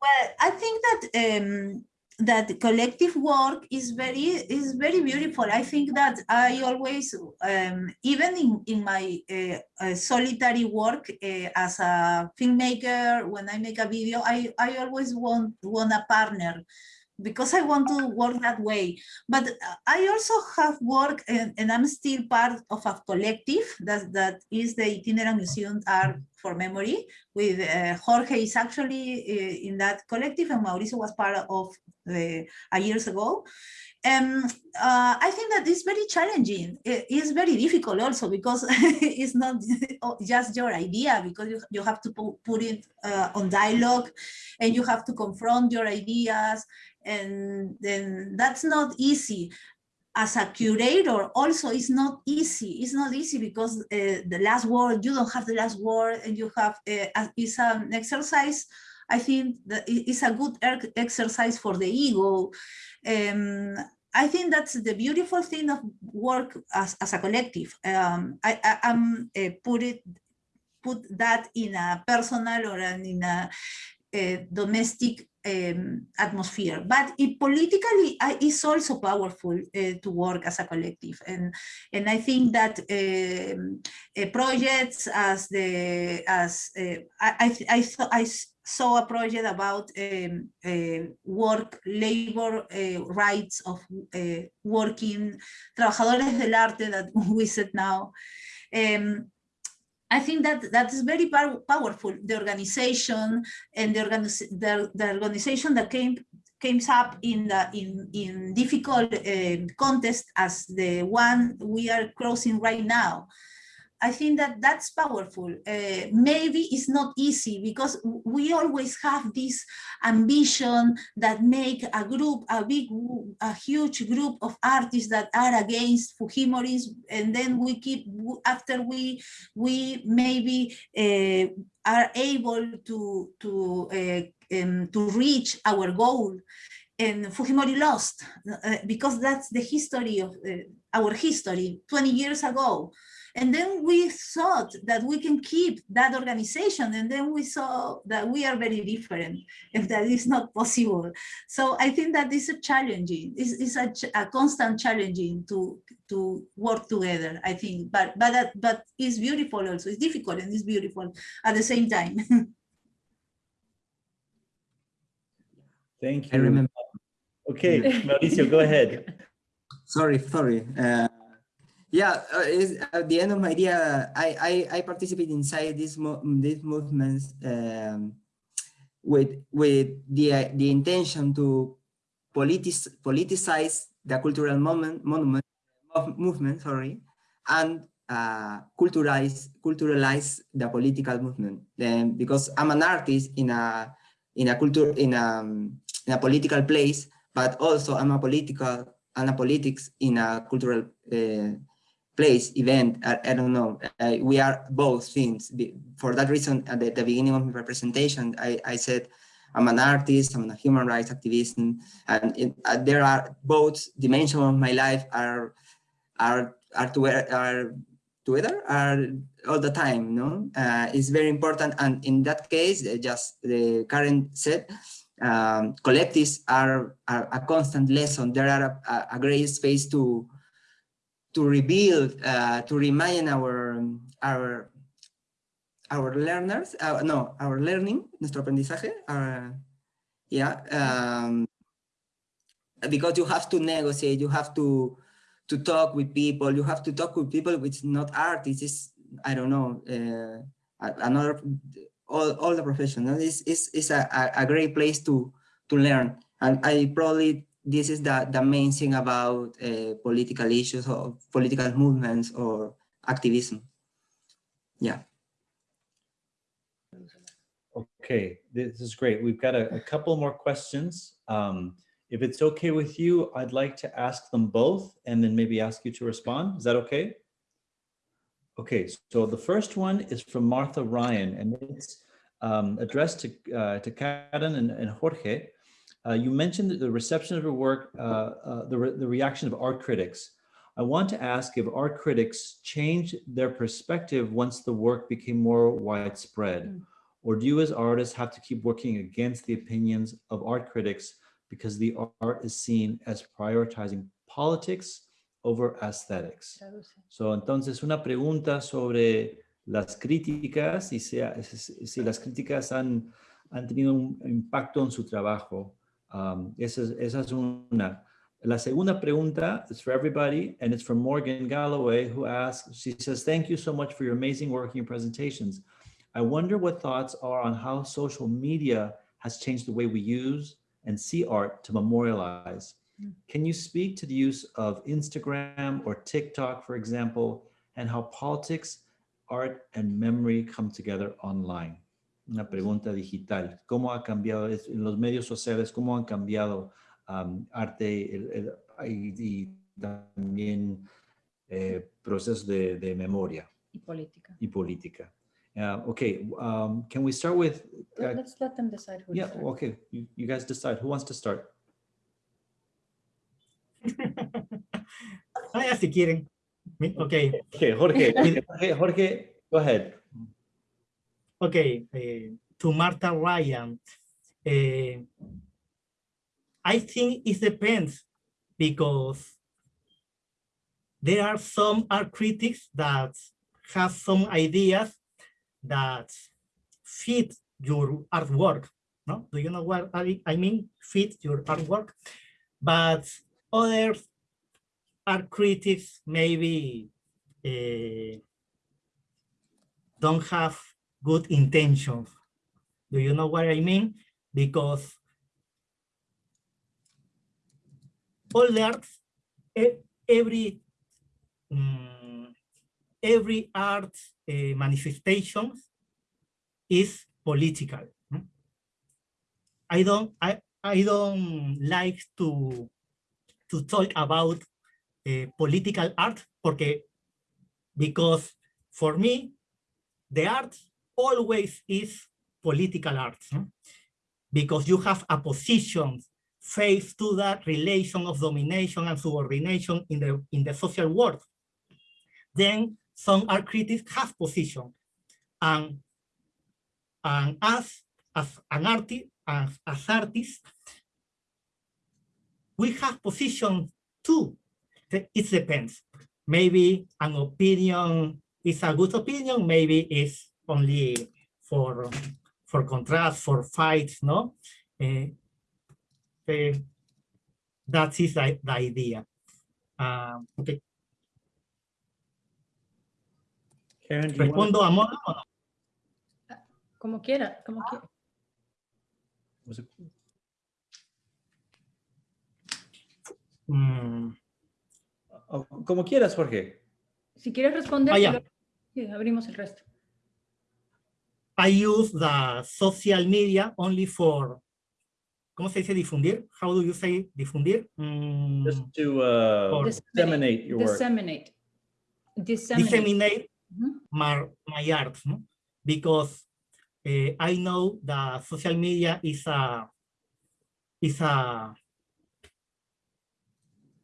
Well, I think that um, that collective work is very is very beautiful. I think that I always, um, even in in my uh, uh, solitary work uh, as a filmmaker, when I make a video, I I always want want a partner because I want to work that way. But uh, I also have worked, and, and I'm still part of a collective that, that is the Itinerant Museum Art for Memory. With uh, Jorge is actually uh, in that collective, and Mauricio was part of the a years ago. Um, uh, I think that it's very challenging. It is very difficult also because it's not just your idea because you, you have to put it uh, on dialogue and you have to confront your ideas and then that's not easy. As a curator also it's not easy. It's not easy because uh, the last word you don't have the last word and you have uh, it's an exercise. I think that it's a good er- exercise for the ego. Um, i think that's the beautiful thing of work as, as a collective. Um, i, I am uh, put it put that in a personal or an, in a, a domestic um, atmosphere. But it politically uh, it's also powerful uh, to work as a collective, and and I think that uh, projects as the as uh, I I I, th- I saw a project about um, work labor rights of working trabajadores del arte that we said now. Um, I think that that is very pow- powerful. The organization and the, the, the organization that came came up in the in in difficult uh, contest as the one we are crossing right now. I think that that's powerful. Uh, maybe it's not easy because we always have this ambition that make a group, a big, a huge group of artists that are against Fujimorism, and then we keep after we we maybe uh, are able to to uh, um, to reach our goal and Fujimori lost uh, because that's the history of uh, our history 20 years ago and then we thought that we can keep that organization and then we saw that we are very different and that is not possible so i think that is a challenging it's, it's a, ch- a constant challenging to to work together i think but but that, but it's beautiful also it's difficult and it's beautiful at the same time Thank you. I remember. Okay, Mauricio, go ahead. Sorry, sorry. Uh, yeah, uh, is at the end of my idea, I I, I participate inside these mo these movements um, with with the uh, the intention to politic politicize the cultural moment monument movement, sorry, and uh, culturalize culturalize the political movement. Then because I'm an artist in a in a culture in a in a political place, but also I'm a political and a politics in a cultural uh, place event. I, I don't know. Uh, we are both things. For that reason, at the, the beginning of my presentation, I, I said I'm an artist, I'm a human rights activist, and, it, uh, there are both dimensions of my life are are are, to, are together are all the time. No, uh, it's very important, and in that case, uh, just the current set. Um, collectives are, are, a constant lesson. There are a, a great space to to rebuild, uh, to remind our our our learners, uh, no, our learning, nuestro aprendizaje, uh, yeah, um, because you have to negotiate, you have to to talk with people, you have to talk with people which not artists, it's, I don't know, uh, another, all, all the professionals, it's, it's a, a great place to, to learn. And I probably, this is the, the main thing about uh, political issues or political movements or activism. Yeah. Okay, this is great. We've got a, a couple more questions. Um, if it's okay with you, I'd like to ask them both and then maybe ask you to respond. Is that okay? Okay, so the first one is from Martha Ryan and it's um, addressed to, uh, to Karen and, and Jorge. Uh, you mentioned the reception of your work, uh, uh, the, re the reaction of art critics. I want to ask if art critics changed their perspective once the work became more widespread. Mm. Or do you as artists have to keep working against the opinions of art critics because the art is seen as prioritizing politics over aesthetics? So, entonces una pregunta sobre las críticas y si, si las críticas han, han tenido un impacto en su trabajo. Um, esa, esa es una. La segunda pregunta is for everybody, and it's from Morgan Galloway, who asks, she says, thank you so much for your amazing working presentations. I wonder what thoughts are on how social media has changed the way we use and see art to memorialize. Hmm. Can you speak to the use of Instagram or TikTok, for example, and how politics, art, and memory come together online? Una pregunta digital. ¿Cómo ha cambiado en los medios sociales? ¿Cómo han cambiado um, arte el, el, y, y, también eh, procesos de, de, memoria y política. Y política. Uh, okay, um, can we start with? Uh, Let's let them decide who. Yeah, okay. You, you guys decide. Who wants to start? ah, si quieren. Okay. Okay, Jorge. Jorge, Jorge, go ahead. Okay, uh, to Martha Ryan. Uh, I think it depends because there are some art critics that have some ideas that fit your artwork. No, do you know what I, I mean? Fit your artwork, but other art critics maybe uh, don't have good intentions. Do you know what I mean? Because all the arts, every um, every art uh, manifestation is political. I don't I I don't like to to talk about uh, political art porque because for me the art always is political art because you have a position face to that relation of domination and subordination in the in the social world. Then some art critics have position and and us as an artist as, as artists we have position too. It depends. Maybe an opinion is a good opinion maybe it's only for for contrast for fights no uh, uh, that is the, the idea uh, okay Karen, ¿Respondo a Mona o no? Como quiera, como quiera. Mm. Oh, como quieras, Jorge. Si quieres responder, Ah, abrimos el resto. I use the social media only for, ¿cómo se dice difundir? How do you say difundir? Mm, Just to uh, disseminate your work. Disseminate. Disseminate. disseminate Mhm. my, my art, no? because eh, I know that social media is a is a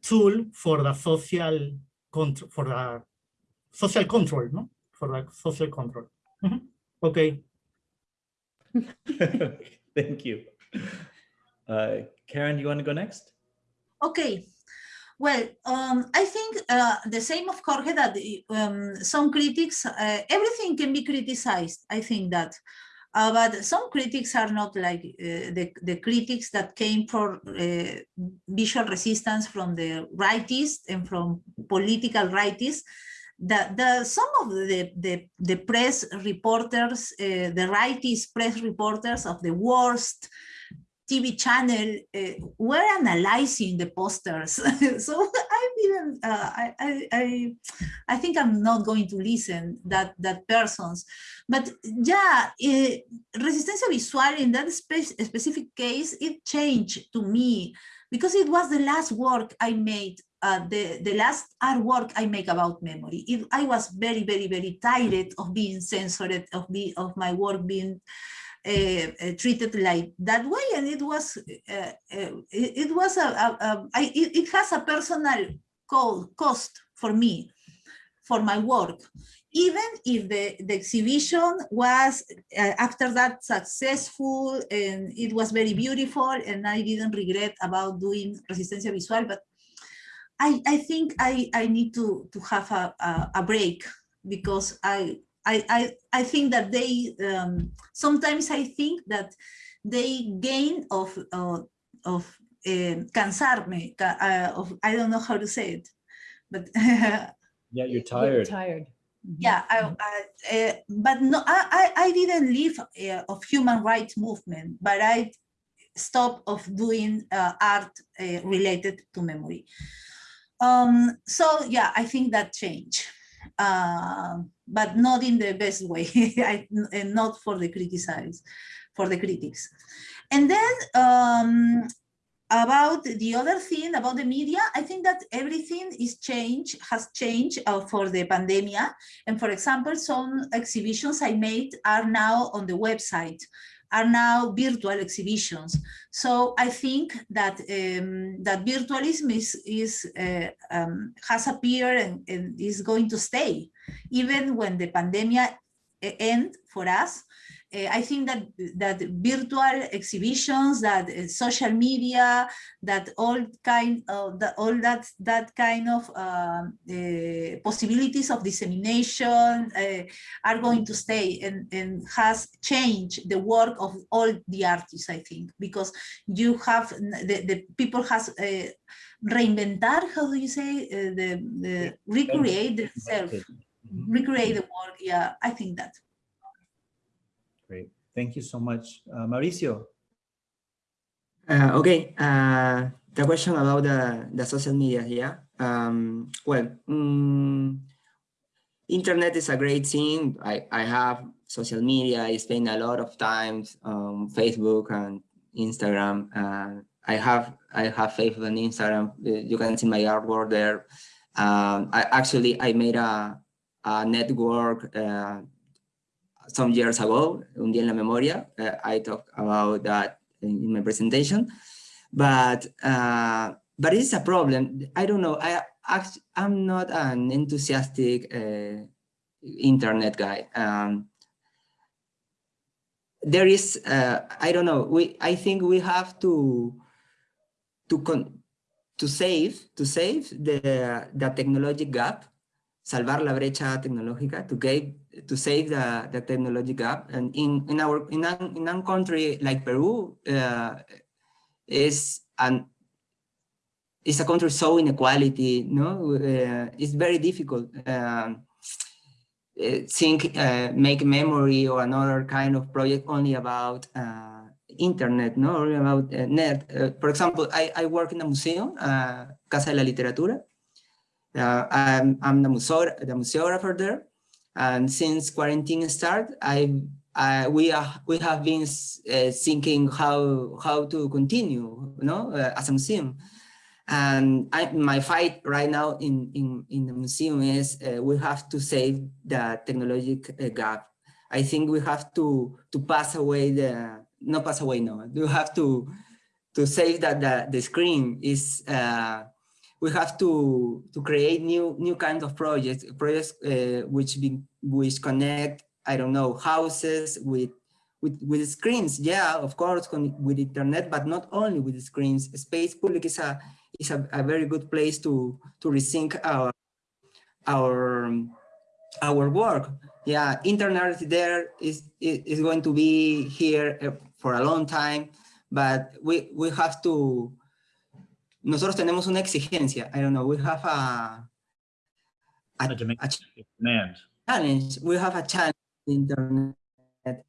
tool for the social control for the social control, no? For the social control. Mhm. Okay. Thank you. Uh, Karen, you want to go next? Okay. Well, um, I think uh, the same of Jorge that um, some critics, uh, everything can be criticized. I think that, uh, but some critics are not like uh, the the critics that came for uh, visual resistance from the rightists and from political rightists. The, the some of the the, the press reporters, uh, the rightist press reporters of the worst TV channel uh, were analyzing the posters. so I didn't, uh, I, I, I, I think I'm not going to listen that, that persons. But yeah, uh, Resistencia Visual in that spe specific case, it changed to me because it was the last work I made, uh, the, the last artwork I make about memory. It, I was very, very, very tired of being censored, of, be, of my work being uh, uh, treated like that way and it was uh, uh, it, it was a, a, a I, it, it has a personal co cost for me for my work even if the, the exhibition was uh, after that successful and it was very beautiful and I didn't regret about doing Resistencia Visual but I, I think I, I need to, to have a, a, a break because I I, I, I think that they, um, sometimes I think that they gain of, uh, of uh, cansarme, uh, of, I don't know how to say it, but Yeah, you're You're tired. Tired. Mhm. yeah, I, I, uh, but no, I, I, I didn't leave uh, of human rights movement, but I stopped of doing uh, art uh, related to memory. Um, so yeah, I think that changed. Um, but not in the best way, I, and not for the criticize, for the critics. And then um, about the other thing about the media, I think that everything is changed, has changed uh, for the pandemic. And for example, some exhibitions I made are now on the website, are now virtual exhibitions. So I think that um, that virtualism is, is uh, um, has appeared and, and is going to stay even when the pandemic end for us, uh, I think that that virtual exhibitions, that uh, social media, that all kind of the, all that that kind of uh, possibilities of dissemination are going to stay and, and has changed the work of all the artists, I think, because you have the, the people has reinventar, how do you say, the, the recreate themselves recreate the work. Yeah, I think that. Great. Thank you so much. Uh, Mauricio. Uh, okay, uh, the question about the, the social media, yeah. Um, well, mm, internet is a great thing. I, I have social media. I spend a lot of time on Facebook and Instagram. Uh, I have I have Facebook and Instagram. You can see my artwork there. Um, I actually I made a a network uh, some years ago, Un Día en la Memoria. Uh, I talked about that in, in my presentation, but uh, but it's a problem. I don't know. I I'm not an enthusiastic uh, internet guy. Um, there is, uh, I don't know. We I think we have to to con to save to save the the technology gap salvar la brecha tecnológica to get to save the, the technology gap. And in in our in a, in a country like Peru uh, is an is a country so inequality no? Uh, it's very difficult um, think uh, make memory or another kind of project only about uh, internet no? About uh, net. For example I, I work in a museum Casa de la Literatura Uh, I'm, I'm the, museo the museographer there. And since quarantine started, I, I, we, are, we have been uh, thinking how, how to continue you know, uh, as a museum. And I, my fight right now in, in, in the museum is uh, we have to save the technological uh, gap. I think we have to, to pass away the, not pass away, no, we have to, to save that the, the screen is, uh, we have to, to create new, new kind of projects, projects uh, which, be, which connect, I don't know, houses with with, with screens, yeah, of course, with internet, but not only with screens. Space Public is a is a, a very good place to to rethink our our our work. Yeah, internet there is is going to be here uh, for a long time, but we we have to. Nosotros tenemos una exigencia. I don't know. We have a a, A a Demand. challenge. We have a challenge. in Internet.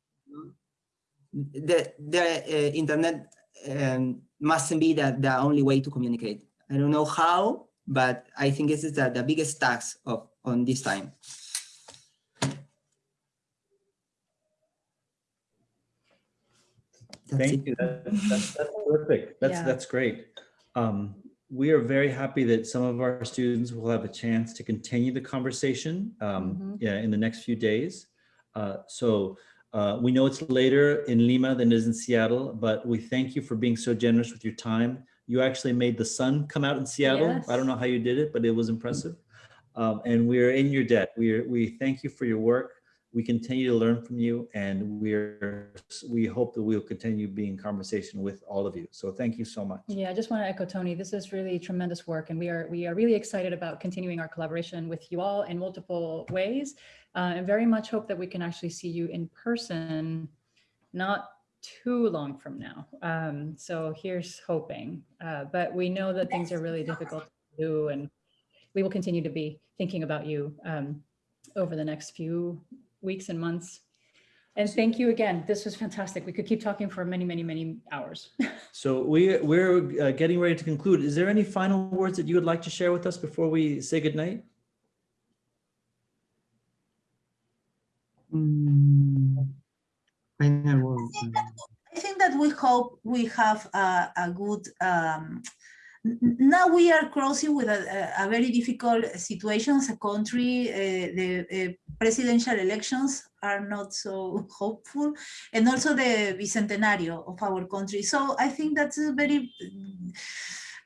The the uh, internet um, mustn't be the, the only way to communicate. I don't know how, but I think this is the, the biggest task of on this time. That's Thank it. you. That- That's, that's terrific. That's, Yeah. that's great. Um, we are very happy that some of our students will have a chance to continue the conversation um, Mhm. yeah, in the next few days. Uh, so uh, we know it's later in Lima than it is in Seattle, but we thank you for being so generous with your time. You actually made the sun come out in Seattle. I don't know how you did it, but it was impressive. Um, and we're in your debt. We are, we thank you for your work. We continue to learn from you and we're, we hope that we'll continue being in conversation with all of you. So thank you so much. Yeah, I just want to echo Tony. This is really tremendous work, and we are we are really excited about continuing our collaboration with you all in multiple ways, uh, and very much hope that we can actually see you in person, not too long from now. Um, so here's hoping, uh, but we know that things are really difficult to do, and we will continue to be thinking about you um, over the next few weeks and months. And thank you again. This was fantastic. We could keep talking for many, many, many hours. So we, we're uh, getting ready to conclude. Is there any final words that you would like to share with us before we say goodnight? Mm, final word. I think that we hope we have a, a good, um, n- n- now we are crossing with a, a- very difficult situation as a country. uh, The uh, presidential elections are not so hopeful and also the bicentenario of our country. So I think that's a very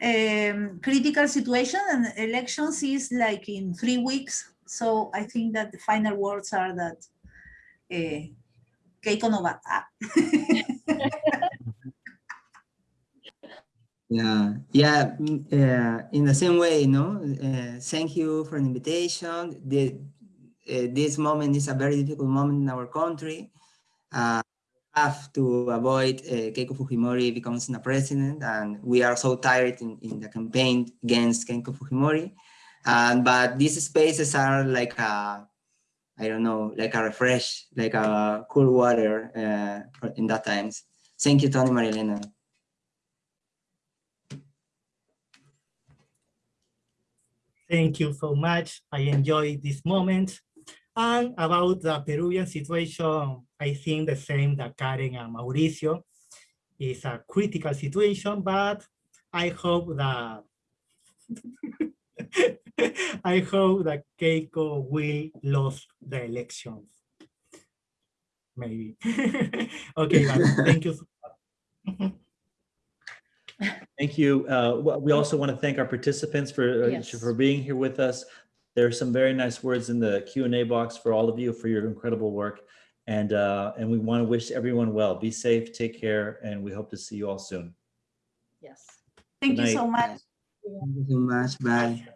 um, critical situation and elections is like in three weeks. So I think that the final words are that uh, Keiko no va. Ah. Yeah, yeah, mm, uh, in the same way, no, uh, thank you for the invitation. The, uh, this moment is a very difficult moment in our country. Uh, have to avoid uh, Keiko Fujimori becomes the president, and we are so tired in, in the campaign against Keiko Fujimori. And but these spaces are like a, I don't know, like a refresh, like a cool water uh, in that times. Thank you, Tony Marilena. Thank you so much. I enjoy this moment. And about the Peruvian situation, I think the same that Karen and Mauricio is a critical situation, but I hope that I hope that Keiko will lose the elections. Maybe. okay, thank you. so much. Thank you. Uh, We also want to thank our participants for, uh, Yes. for being here with us. There are some very nice words in the Q and A box for all of you for your incredible work. And, uh, and we want to wish everyone well. Be safe, take care, and we hope to see you all soon. Yes. Thank Good you so much. Thank you so much. Bye.